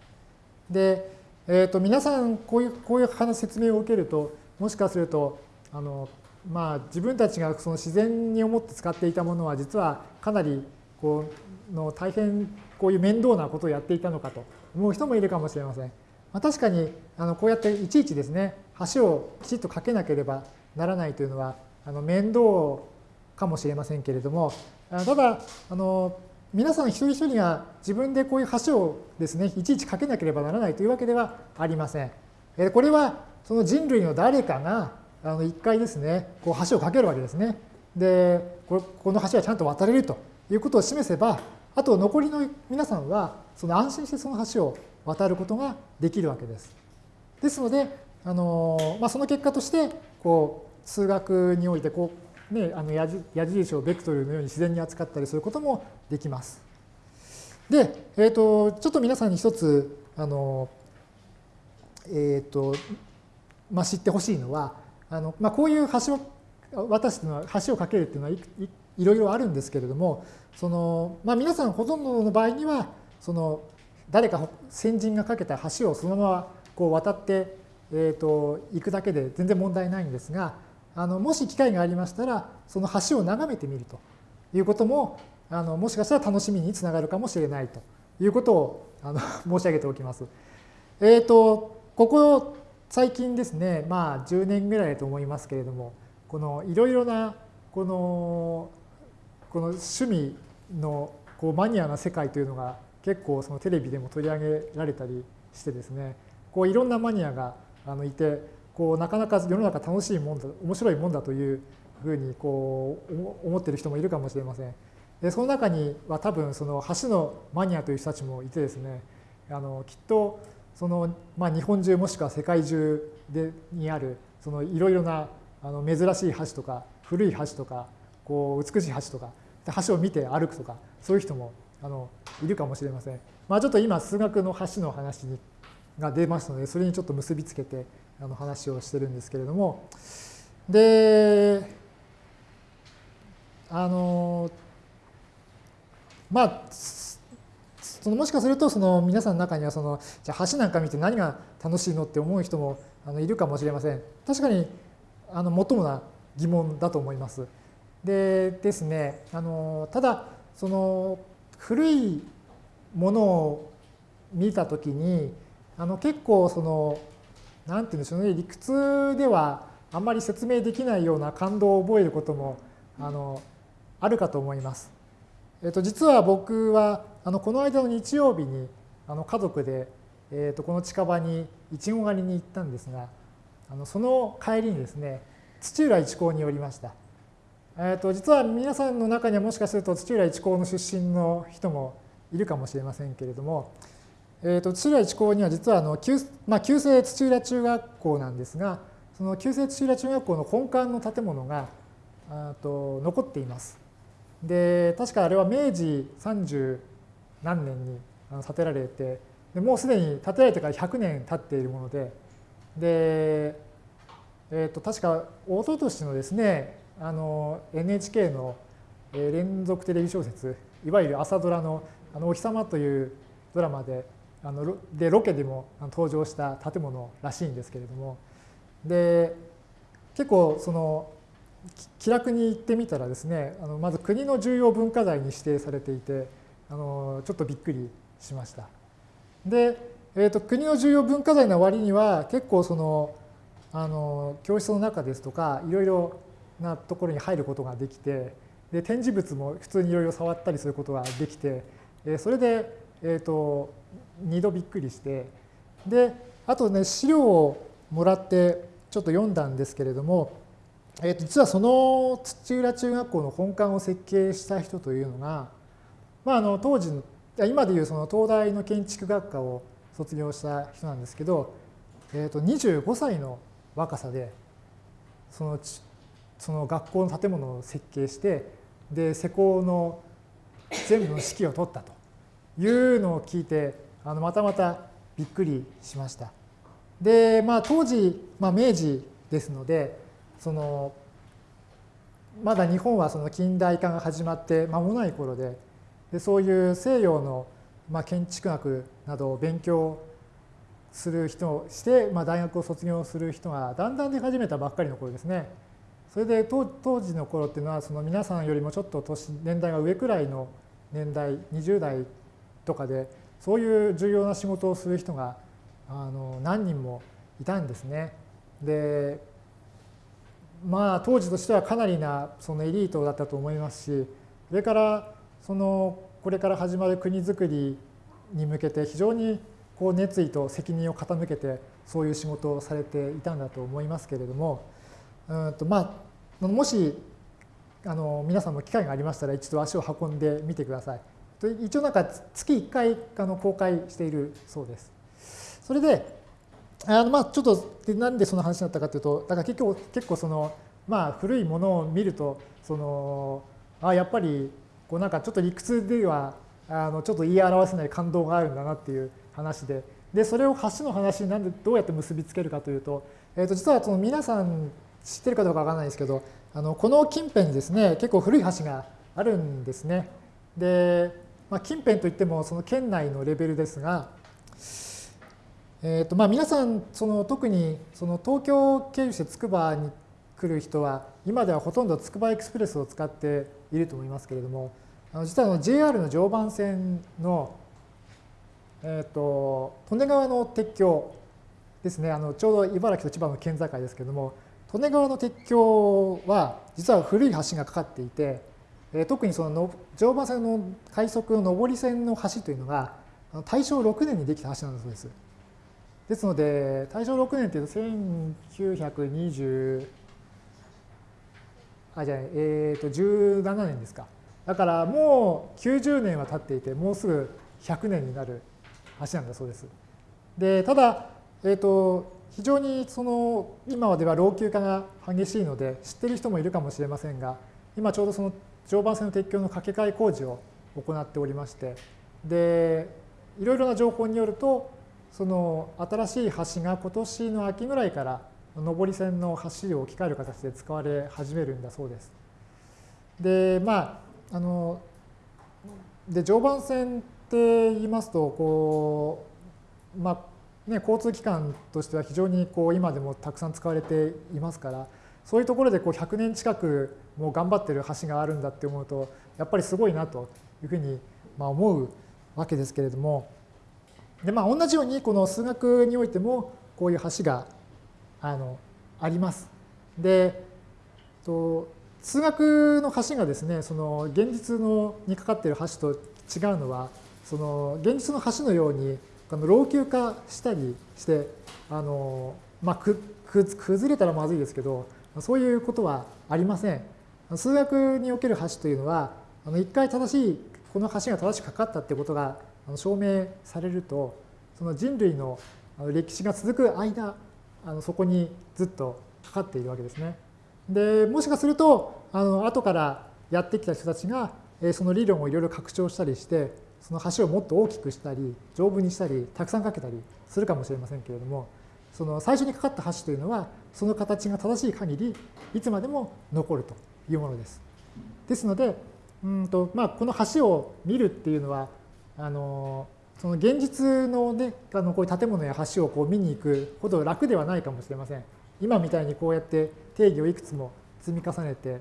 で、えー、と皆さんこういうこういう話説明を受けるともしかするとあの、まあ、自分たちがその自然に思って使っていたものは実はかなりこうの大変こういう面倒なことをやっていたのかと思う人もいるかもしれません。まあ、確かにあのこうやっていちいちですね橋をきちっと架けなければならないというのはあの面倒かもしれませんけれどもただ、あの皆さん一人一人が自分でこういう橋をですね、いちいち架けなければならないというわけではありません。これはその人類の誰かがあの一回ですね、こう橋を架けるわけですね。で、この橋はちゃんと渡れるということを示せば、あと残りの皆さんはその安心してその橋を渡ることができるわけです。ですので、あのまあ、その結果としてこう数学においてこうね、あの矢印をベクトルのように自然に扱ったりすることもできます。で、えーと、ちょっと皆さんに一つあの、えーとまあ、知ってほしいのはあの、まあ、こういう橋を渡すのは橋を架けるっていうのはいいろいろあるんですけれどもその、まあ、皆さんほとんどの場合にはその誰か先人が架けた橋をそのままこう渡って、えーと行くだけで全然問題ないんですがあのもし機会がありましたら、その橋を眺めてみるということも、あのもしかしたら楽しみにつながるかもしれないということをあの 申し上げておきます。えっ、ー、と、ここ最近ですね、まあ10年ぐらいだと思いますけれども、このいろいろなこのこの趣味のこうマニアな世界というのが結構そのテレビでも取り上げられたりしてですね、こういろんなマニアがあのいて、こうなかなか世の中楽しいもんだ、面白いもんだというふうにこう思ってる人もいるかもしれません。でその中には多分その橋のマニアという人たちもいてですね、あのきっとその、まあ、日本中もしくは世界中でにあるいろいろなあの珍しい橋とか古い橋とかこう美しい橋とか橋を見て歩くとかそういう人もあのいるかもしれません。まあ、ちょっと今数学の橋の話が出ますのでそれにちょっと結びつけてあの話をしてるんですけれどもであのまあそのもしかするとその皆さんの中にはそのじゃあ橋なんか見て何が楽しいのって思う人もあのいるかもしれません。確かにあの最もな疑問だと思います。でですねあのただその古いものを見た時にあの結構その何て言うんでしょうね理屈ではあんまり説明できないような感動を覚えることもあのあるかと思います。えっと、実は僕はあのこの間の日曜日にあの家族で、えっと、この近場にいちご狩りに行ったんですがあのその帰りにですね土浦一高に寄りました。えっと、実は皆さんの中にはもしかすると土浦一高の出身の人もいるかもしれませんけれども、えっと、土浦一高には実はあの旧,、まあ、旧制土浦中学校なんですがその旧制土浦中学校の本館の建物がと残っています。で確かあれは明治30何年に建てられてでもうすでに建てられてから100年経っているものでで、えー、と確か一昨年のですねあの NHK の連続テレビ小説いわゆる朝ドラの「あのお日様」というドラマであのでロケでも登場した建物らしいんですけれどもで結構その気楽に行ってみたらですねあのまず国の重要文化財に指定されていてあのちょっとびっくりしました。で、えーと、国の重要文化財の割には結構そのあの教室の中ですとかいろいろなところに入ることができてで展示物も普通にいろいろ触ったりすることができてそれで、えーと、2度びっくりして。であとね資料をもらってちょっと読んだんですけれどもえー、と実はその土浦中学校の本館を設計した人というのが、まあ、あの当時の今でいうその東大の建築学科を卒業した人なんですけど、えー、と25歳の若さでそのその学校の建物を設計してで施工の全部の指揮を取ったというのを聞いてあのまたまたびっくりしました。でまあ当時、まあ、明治ですのでそのまだ日本はその近代化が始まって間もない頃ででそういう西洋のまあ建築学などを勉強する人をして、まあ、大学を卒業する人がだんだん出始めたばっかりの頃ですね。それで当時の頃っていうのはその皆さんよりもちょっと年年代が上くらいの年代20代とかでそういう重要な仕事をする人があの何人もいたんですね。でまあ当時としてはかなりなそのエリートだったと思いますしそれからそのこれから始まる国づくりに向けて非常にこう熱意と責任を傾けてそういう仕事をされていたんだと思いますけれどもうんとまあもしあの皆さんも機会がありましたら一度足を運んでみてください。一応なんか月1回あの公開しているそうです。それであのまあちょっとなんでその話になったかというとだから結構結構そのまあ古いものを見るとそのあやっぱりこうなんかちょっと理屈ではあのちょっと言い表せない感動があるんだなっていう話ででそれを橋の話になんでどうやって結びつけるかというと,、えー、と実はその皆さん知ってるかどうかわからないですけどあのこの近辺にですね結構古い橋があるんですね。で、まあ、近辺といってもその県内のレベルですがえーとまあ、皆さんその特にその東京経由してつくばに来る人は今ではほとんどつくばエクスプレスを使っていると思いますけれどもあの実はの JR の常磐線の、えーと、利根川の鉄橋ですね、あのちょうど茨城と千葉の県境ですけれども、利根川の鉄橋は実は古い橋がかかっていて、え特にその常磐線の快速の上り線の橋というのが大正6年にできた橋なんだそうです。ですので、大正6年というと1920あ、じゃあ、えっ、ー、と、17年ですか。だからもう90年は経っていて、もうすぐ100年になる橋なんだそうです。で、ただ、えっ、ー、と、非常にその今では老朽化が激しいので知ってる人もいるかもしれませんが今ちょうどその常磐線の鉄橋の架け替え工事を行っておりましてでいろいろな情報によるとその新しい橋が今年の秋ぐらいから上り線の橋を置き換える形で使われ始めるんだそうです。でまああので常磐線って言いますとこうまあね、交通機関としては非常にこう今でもたくさん使われていますからそういうところでこう100年近くもう頑張ってる橋があるんだって思うとやっぱりすごいなというふうにまあ思うわけですけれどもで、まあ、同じようにこの数学においてもこういう橋があのあります。でと数学の橋がですねその現実のにかかっている橋と違うのはその現実の橋のようにあの老朽化したりしてあの、まあ、く崩れたらまずいですけどそういうことはありません。数学における橋というのはあの一回正しいこの橋が正しくかかったってことが証明されるとその人類の歴史が続く間あのそこにずっとかかっているわけですね。でもしかするとあの後からやってきた人たちがその理論をいろいろ拡張したりしてその橋をもっと大きくしたり丈夫にしたりたくさんかけたりするかもしれませんけれどもその最初にかかった橋というのはその形が正しい限りいつまでも残るというものです。ですのでうんと、まあ、この橋を見るっていうのはあのその現実の,、ね、あのこういう建物や橋をこう見に行くほど楽ではないかもしれません。今みたいにこうやって定義をいくつも積み重ねて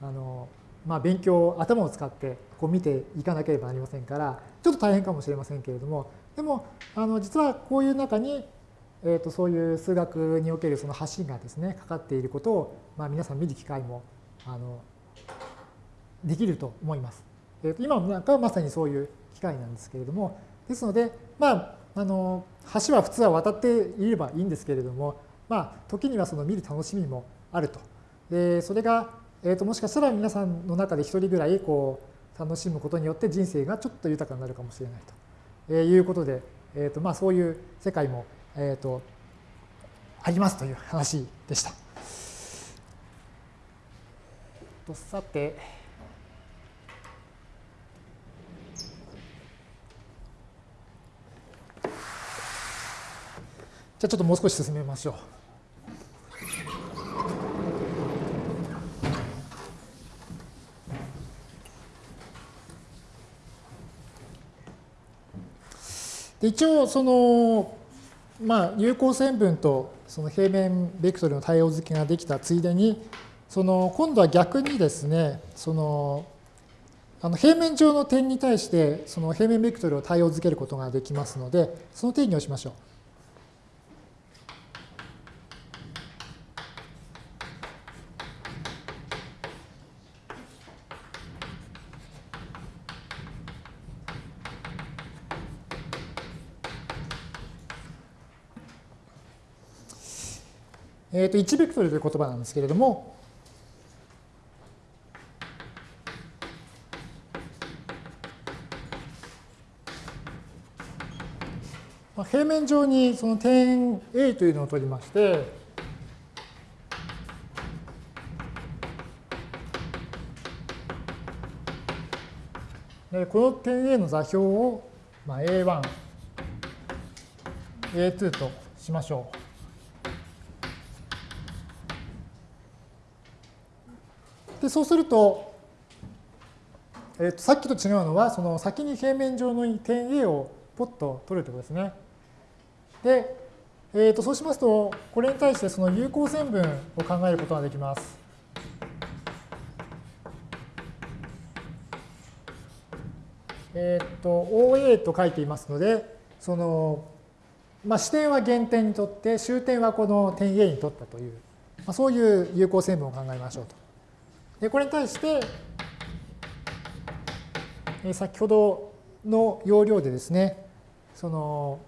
あの、まあ、勉強頭を使ってこう見ていかなければなりませんからちょっと大変かもしれませんけれどもでもあの実はこういう中に、えー、とそういう数学におけるその橋がですねかかっていることを、まあ、皆さん見る機会もあのできると思います。えー、と今なんかはまさにそういう機会なんですけれどもですので、まあ、あの橋は普通は渡っていればいいんですけれども、まあ、時にはその見る楽しみもあると。でそれが、えー、ともしかしたら皆さんの中で一人ぐらいこう楽しむことによって人生がちょっと豊かになるかもしれないということで、えーとまあ、そういう世界も、えー、とありますという話でした。とさて。じゃあちょっともう少し進めましょう。で一応そのまあ有効線分とその平面ベクトルの対応付けができたついでにその今度は逆にですねそのあの平面上の点に対してその平面ベクトルを対応付けることができますのでその定義をしましょう。えー、と1ベクトルという言葉なんですけれども、まあ、平面上にその点 A というのを取りまして、でこの点 A の座標を、まあ、A1、A2 としましょう。でそうすると,、えー、とさっきと違うのはその先に平面上の点 A をポッと取るということですね。で、えー、とそうしますとこれに対してその有効線分を考えることができます。えっ、ー、と OA と書いていますのでそのまあ、視点は原点にとって終点はこの点 A にとったという、まあ、そういう有効線分を考えましょうと。でこれに対して先ほどの要領でですねその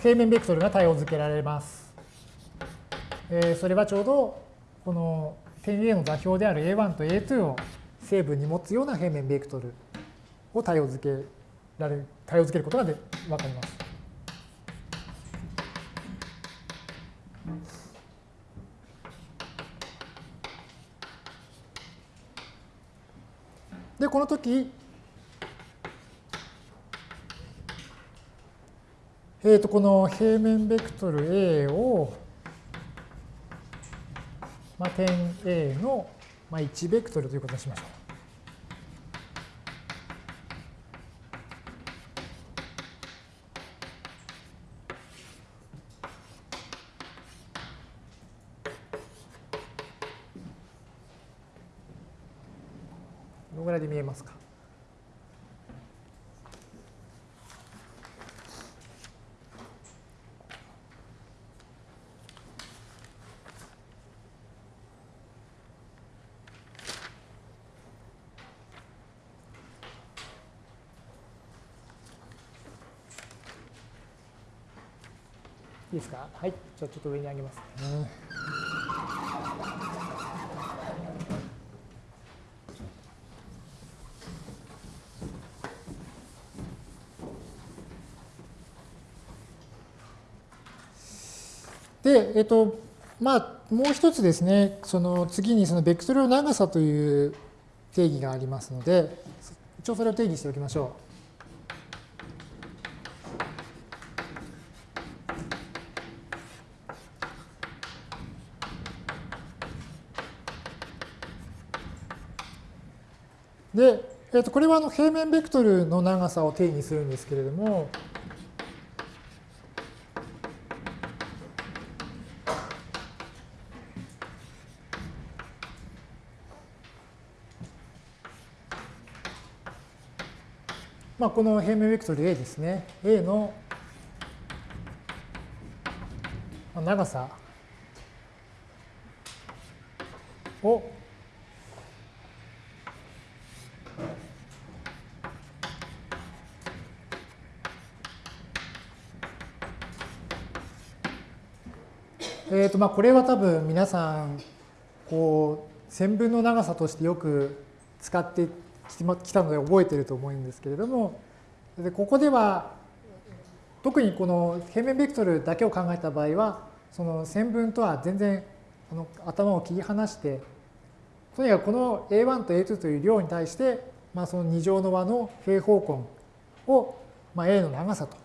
平面ベクトルが対応付けられます。えそれはちょうどこの点 A の座標である A1 と A2 を成分に持つような平面ベクトルを対応付けられる、対応付けることがで分かります。で、この時、えー、とこの平面ベクトル A を、まあ、点 A の、まあ、1ベクトルということにしましょう。見えますか？いいですか？はい。じゃあちょっと上に上げますね。で、えっと、まあ、もう一つですね、その次にそのベクトルの長さという定義がありますので、一応それを定義しておきましょう。で、えー、とこれはあの平面ベクトルの長さを定義するんですけれども、まあ、この平面ベクトル A ですね。A の長さをえとまあ、これは多分皆さんこう線分の長さとしてよく使ってきたので覚えてると思うんですけれどもでここでは特にこの平面ベクトルだけを考えた場合はその線分とは全然あの頭を切り離してとにかくこの A1 と A2 という量に対して、まあ、その2乗の和の平方根を、まあ、A の長さと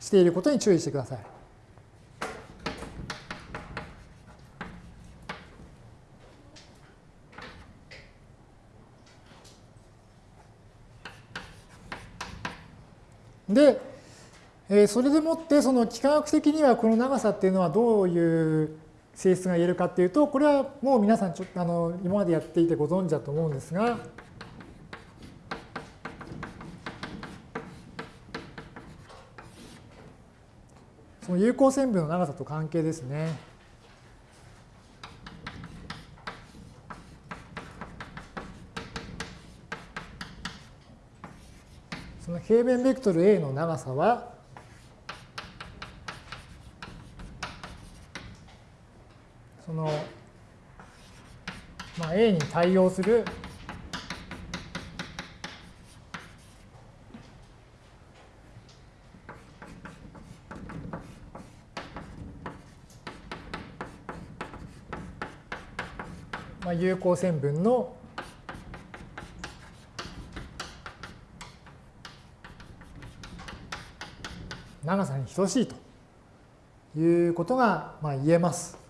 していることに注意してください。で、えそれでもってその幾何学的にはこの長さっていうのはどういう性質が言えるかっていうとこれはもう皆さんちょっとあの今までやっていてご存知だと思うんですがその有効線分の長さと関係ですね。その平面ベクトル A の長さはその、まあ、A に対応するまあ、有効線分の長さに等しいということがまあ言えます。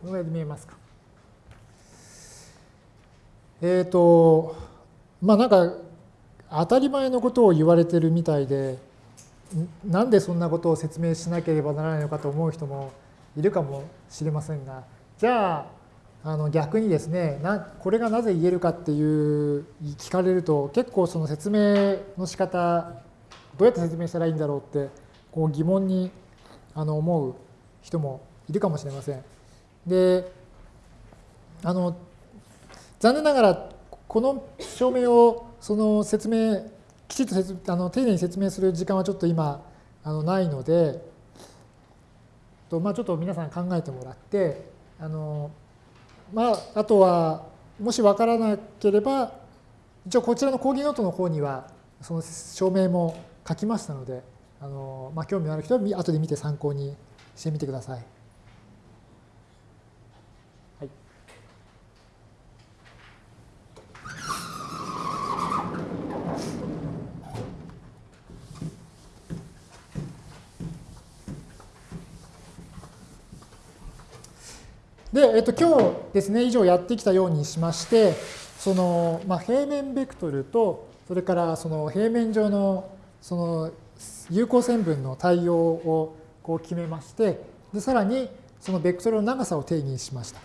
このぐらいで見えますか。えっ、ー、と、まあなんか当たり前のことを言われてるみたいでなんでそんなことを説明しなければならないのかと思う人もいるかもしれませんがじゃああの逆にですねなこれがなぜ言えるかっていう聞かれると結構その説明の仕方どうやって説明したらいいんだろうってこう疑問にあの思う人もいるかもしれません。であの残念ながらこの証明をその説明きちっと説あの丁寧に説明する時間はちょっと今あのないのでと、まあ、ちょっと皆さん考えてもらってあの、まあ、あとはもし分からなければ一応こちらの講義ノートの方にはその証明も書きましたのであの、まあ、興味のある人は後で見て参考にしてみてください。で、えっと、今日ですね、以上やってきたようにしまして、その、まあ、平面ベクトルと、それからその平面上のその有効線分の対応をこう決めまして、でさらにそのベクトルの長さを定義しました。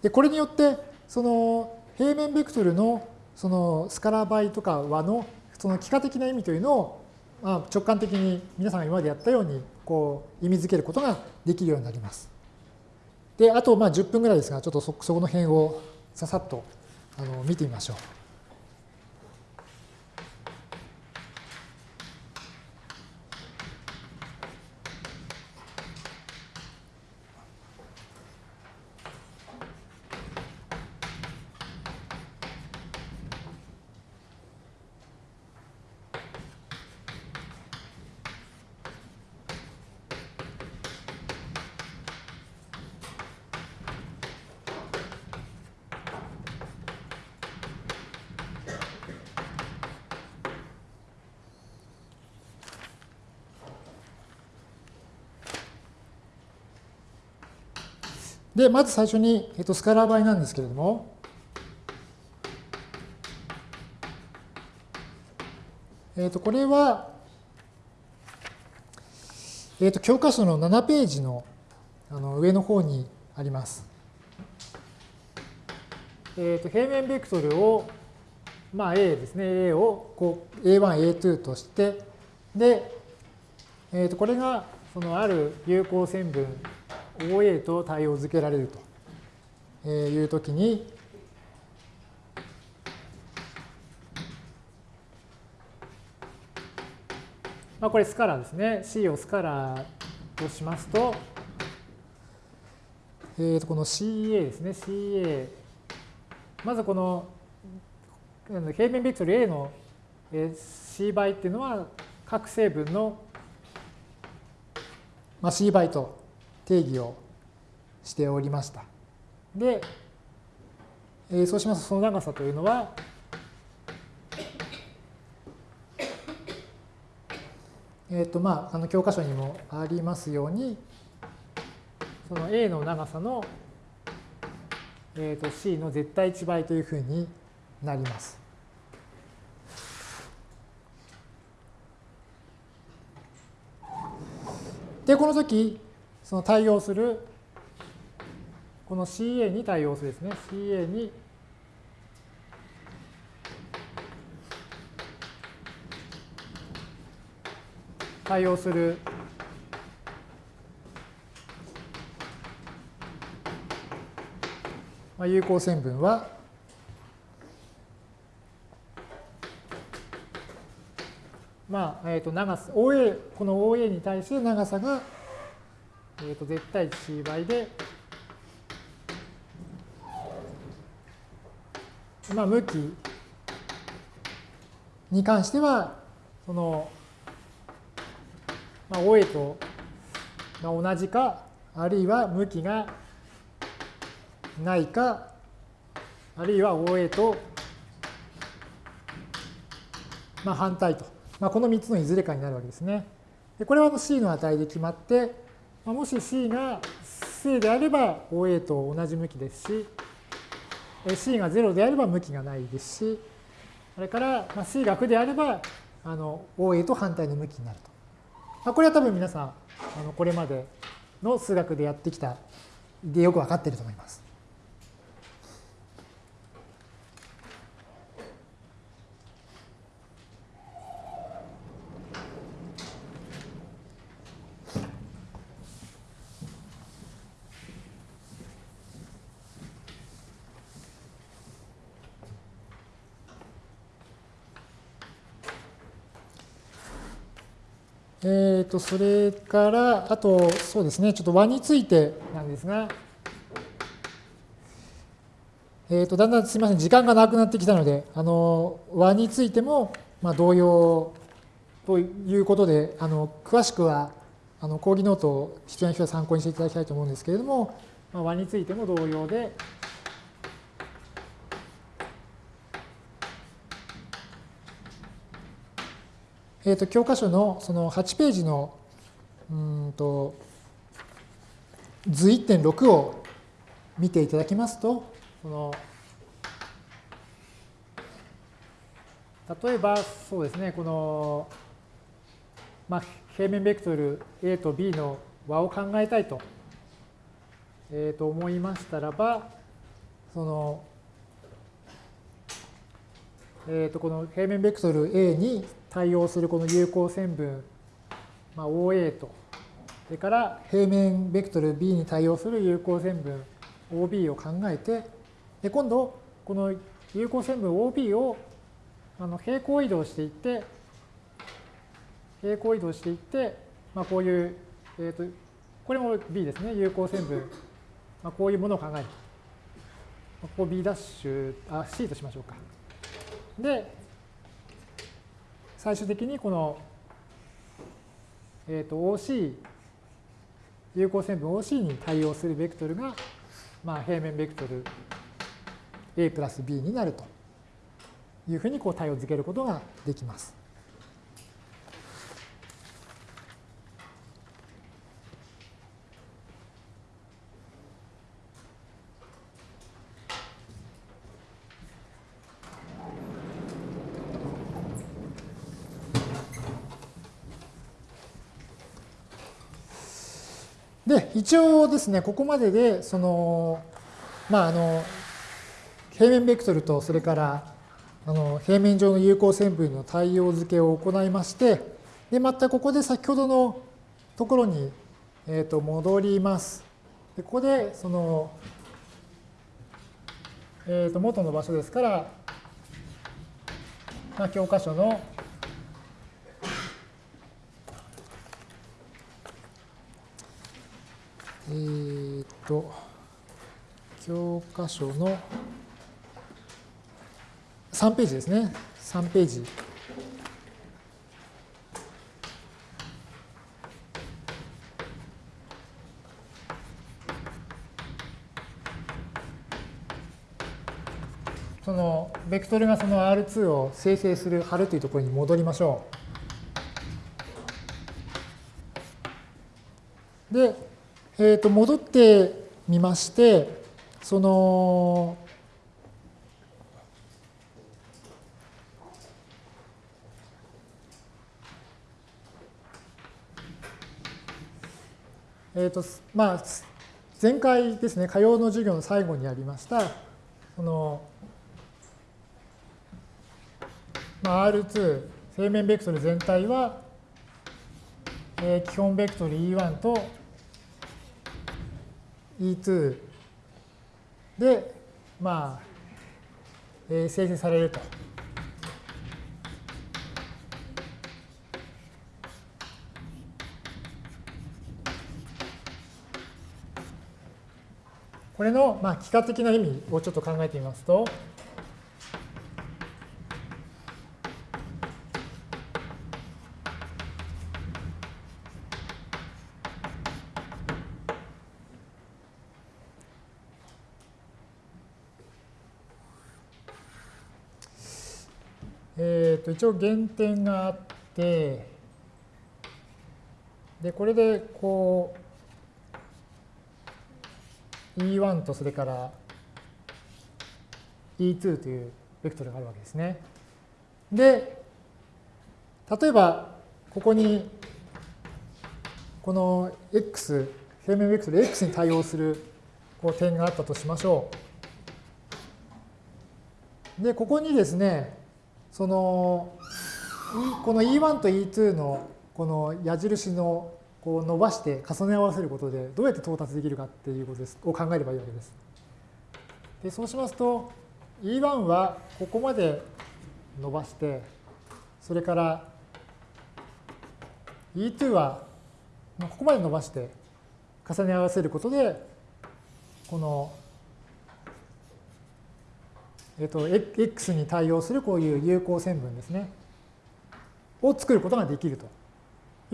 で、これによって、その平面ベクトルのそのスカラ倍とか和のその幾何的な意味というのを、まあ、直感的に皆さんが今までやったようにこう意味づけることができるようになります。で、あとまあ10分ぐらいですが、ちょっとそこの辺をささっとあの見てみましょう。で、まず最初に、えっと、スカラー倍なんですけれども、えっと、これは、えっと、教科書の7ページのあの上の方にあります。えっと、平面ベクトルを、まあ、A ですね、A をこう A1、A2 として、で、えっと、これがそのある有効線分 OA と対応づけられるというときに、まあ、これスカラーですね。C をスカラーとしますと、えー、とこの CA ですね。CA。まずこの平面ベクトル A の C 倍っていうのは各成分の C 倍と定義をしておりました。で、えー、そうしますとその長さというのは、えっ、ー、とまあ、あの教科書にもありますように、その A の長さの、えー、と C の絶対値倍というふうになります。で、この時、その対応する、この CA に対応するですね。CA に対応する、有効線分はまあ、えっ、と長さ OA この OA に対して長さがえー、と絶対値 c 倍で、まあ、向きに関しては、その、まあ、OA と同じか、あるいは向きがないか、あるいは OA と、まあ、反対と。まあ、この3つのいずれかになるわけですね。でこれは C の値で決まって、もし C が正であれば OA と同じ向きですし、C が0であれば向きがないですし、それから、C が負であればあの OA と反対の向きになると。まあ、これは多分皆さんあのこれまでの数学でやってきたでよくわかっていると思います。えーと、それから、あと、そうですね、ちょっと和についてなんですが、えーと、だんだんすみません、時間がなくなってきたので、あの和についても、まあ、同様ということで、あの詳しくはあの講義ノートを必要な人は参考にしていただきたいと思うんですけれども、まあ、和についても同様で、えーと、教科書のその8ページのうんと図1.6を見ていただきますと、この例えばそうですね、この、まあ、平面ベクトル A と B の和を考えたいと,、えー、と思いましたらば、その、えー、とこの平面ベクトル A に対応するこの有効線分、まあ、OA と、それから平面ベクトル B に対応する有効線分 OB を考えて、で今度、この有効線分 OB をあの平行移動していって、平行移動していって、まあ、こういう、えーと、これも B ですね、有効線分、まあ、こういうものを考える。ここ B'、あ、C としましょうか。で、最終的にこの、えー、と OC 有効線分 OC に対応するベクトルが、まあ、平面ベクトル A プラス B になるというふうにこう対応づけることができます。で、一応ですね、ここまでで、その、まあ、あの、平面ベクトルと、それから、あの、平面上の有効線分の対応付けを行いまして、で、またここで先ほどのところに、えっ、ー、と、戻ります。で、ここで、その、えっ、ー、と、元の場所ですから、まあ、教科書のえー、っと、教科書の3ページですね。3ページ。そのベクトルがその R2 を生成する貼るというところに戻りましょう。で、えー、と戻ってみまして、その、え、ー、と、まあ、前回ですね、火曜の授業の最後にありました、その、まあ、R2、平面ベクトル全体は、えー、基本ベクトル E1 と E2 で、まあ、えー、生成されると。これの、まあ、幾何的な意味をちょっと考えてみますと、一応減点があって、で、これでこう、E1 とそれから E2 というベクトルがあるわけですね。で、例えば、ここに、この x、平面ベクトル x に対応するこう点があったとしましょう。で、ここにですね、その、この E1 と E2 のこの矢印のこう伸ばして重ね合わせることでどうやって到達できるかっていうことですを考えればいいわけです。でそうしますと E1 はここまで伸ばしてそれから E2 はここまで伸ばして重ね合わせることでこのえっと、x に対応するこういう有効線分ですね、を作ることができると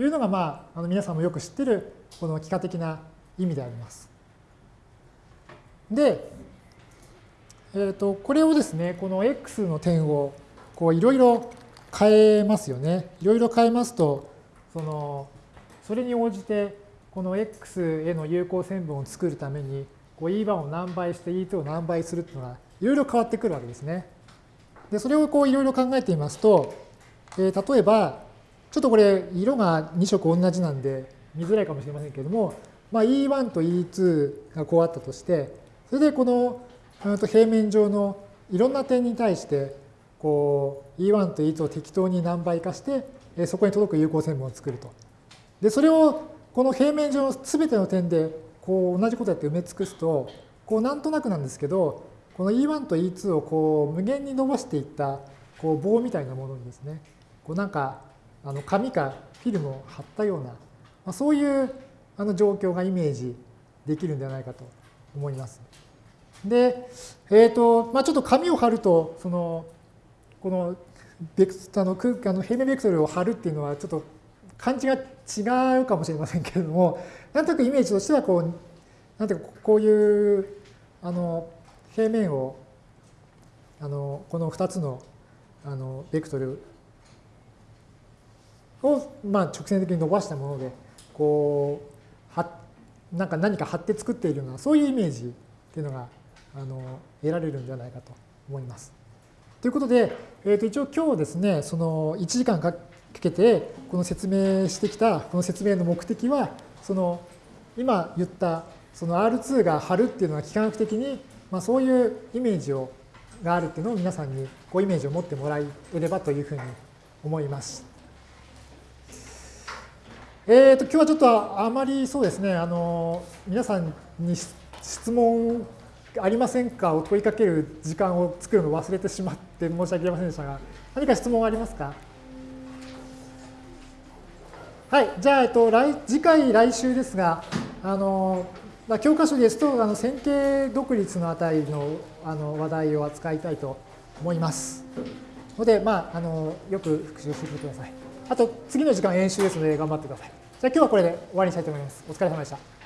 いうのが、まあ、あの皆さんもよく知ってるこの幾何的な意味であります。で、えー、とこれをですね、この x の点をこういろいろ変えますよね。いろいろ変えますと、そのそれに応じてこの x への有効線分を作るためにこう E1 を何倍して E2 を何倍するっていうのがいろいろ変わってくるわけですね。でそれをこういろいろ考えてみますと、えー、例えばちょっとこれ色が2色同じなんで見づらいかもしれませんけれども、まあ、E1 と E2 がこうあったとしてそれでこの平面上のいろんな点に対してこう E1 と E2 を適当に何倍化してそこに届く有効線分を作ると。でそれをこの平面上の全ての点でこう同じことやって埋め尽くすとこうなんとなくなんですけどこの E1 と E2 をこう無限に伸ばしていったこう棒みたいなものにですねこうなんかあの紙かフィルムを貼ったような、まあ、そういうあの状況がイメージできるんではないかと思います。で、えーとまあ、ちょっと紙を貼るとそのこのベクあの空間の平面ベクトルを貼るっていうのはちょっと感じが違うかもしれませんけれどもなんとなくイメージとしてはこうなんていうかこういうあの平面をあのこの2つのあのベクトルを、まあ、直線的に伸ばしたものでこうはなんか何か貼って作っているようなそういうイメージっていうのがあの得られるんではないかと思います。ということで、えー、と一応今日ですねその1時間かけてこの説明してきたこの説明の目的はその今言ったその R2 が貼るっていうのは幾何学的に、まあ、そういうイメージをがあるっていうのを皆さんにこうイメージを持ってもらえればというふうに思います。えーと、今日はちょっとあまりそうですね、あの皆さんに質問ありませんかを問いかける時間を作るのを忘れてしまって申し訳ありませんでしたが、何か質問ありますか？はい、じゃあ、えっと、来次回、来週ですが、あのまあ、教科書ですと、あの線形独立の値のあの話題を扱いたいと思います。ので、まあ、あのよく復習してください。あと、次の時間演習ですので頑張ってください。じゃあ今日はこれで終わりにしたいと思います。お疲れ様でした。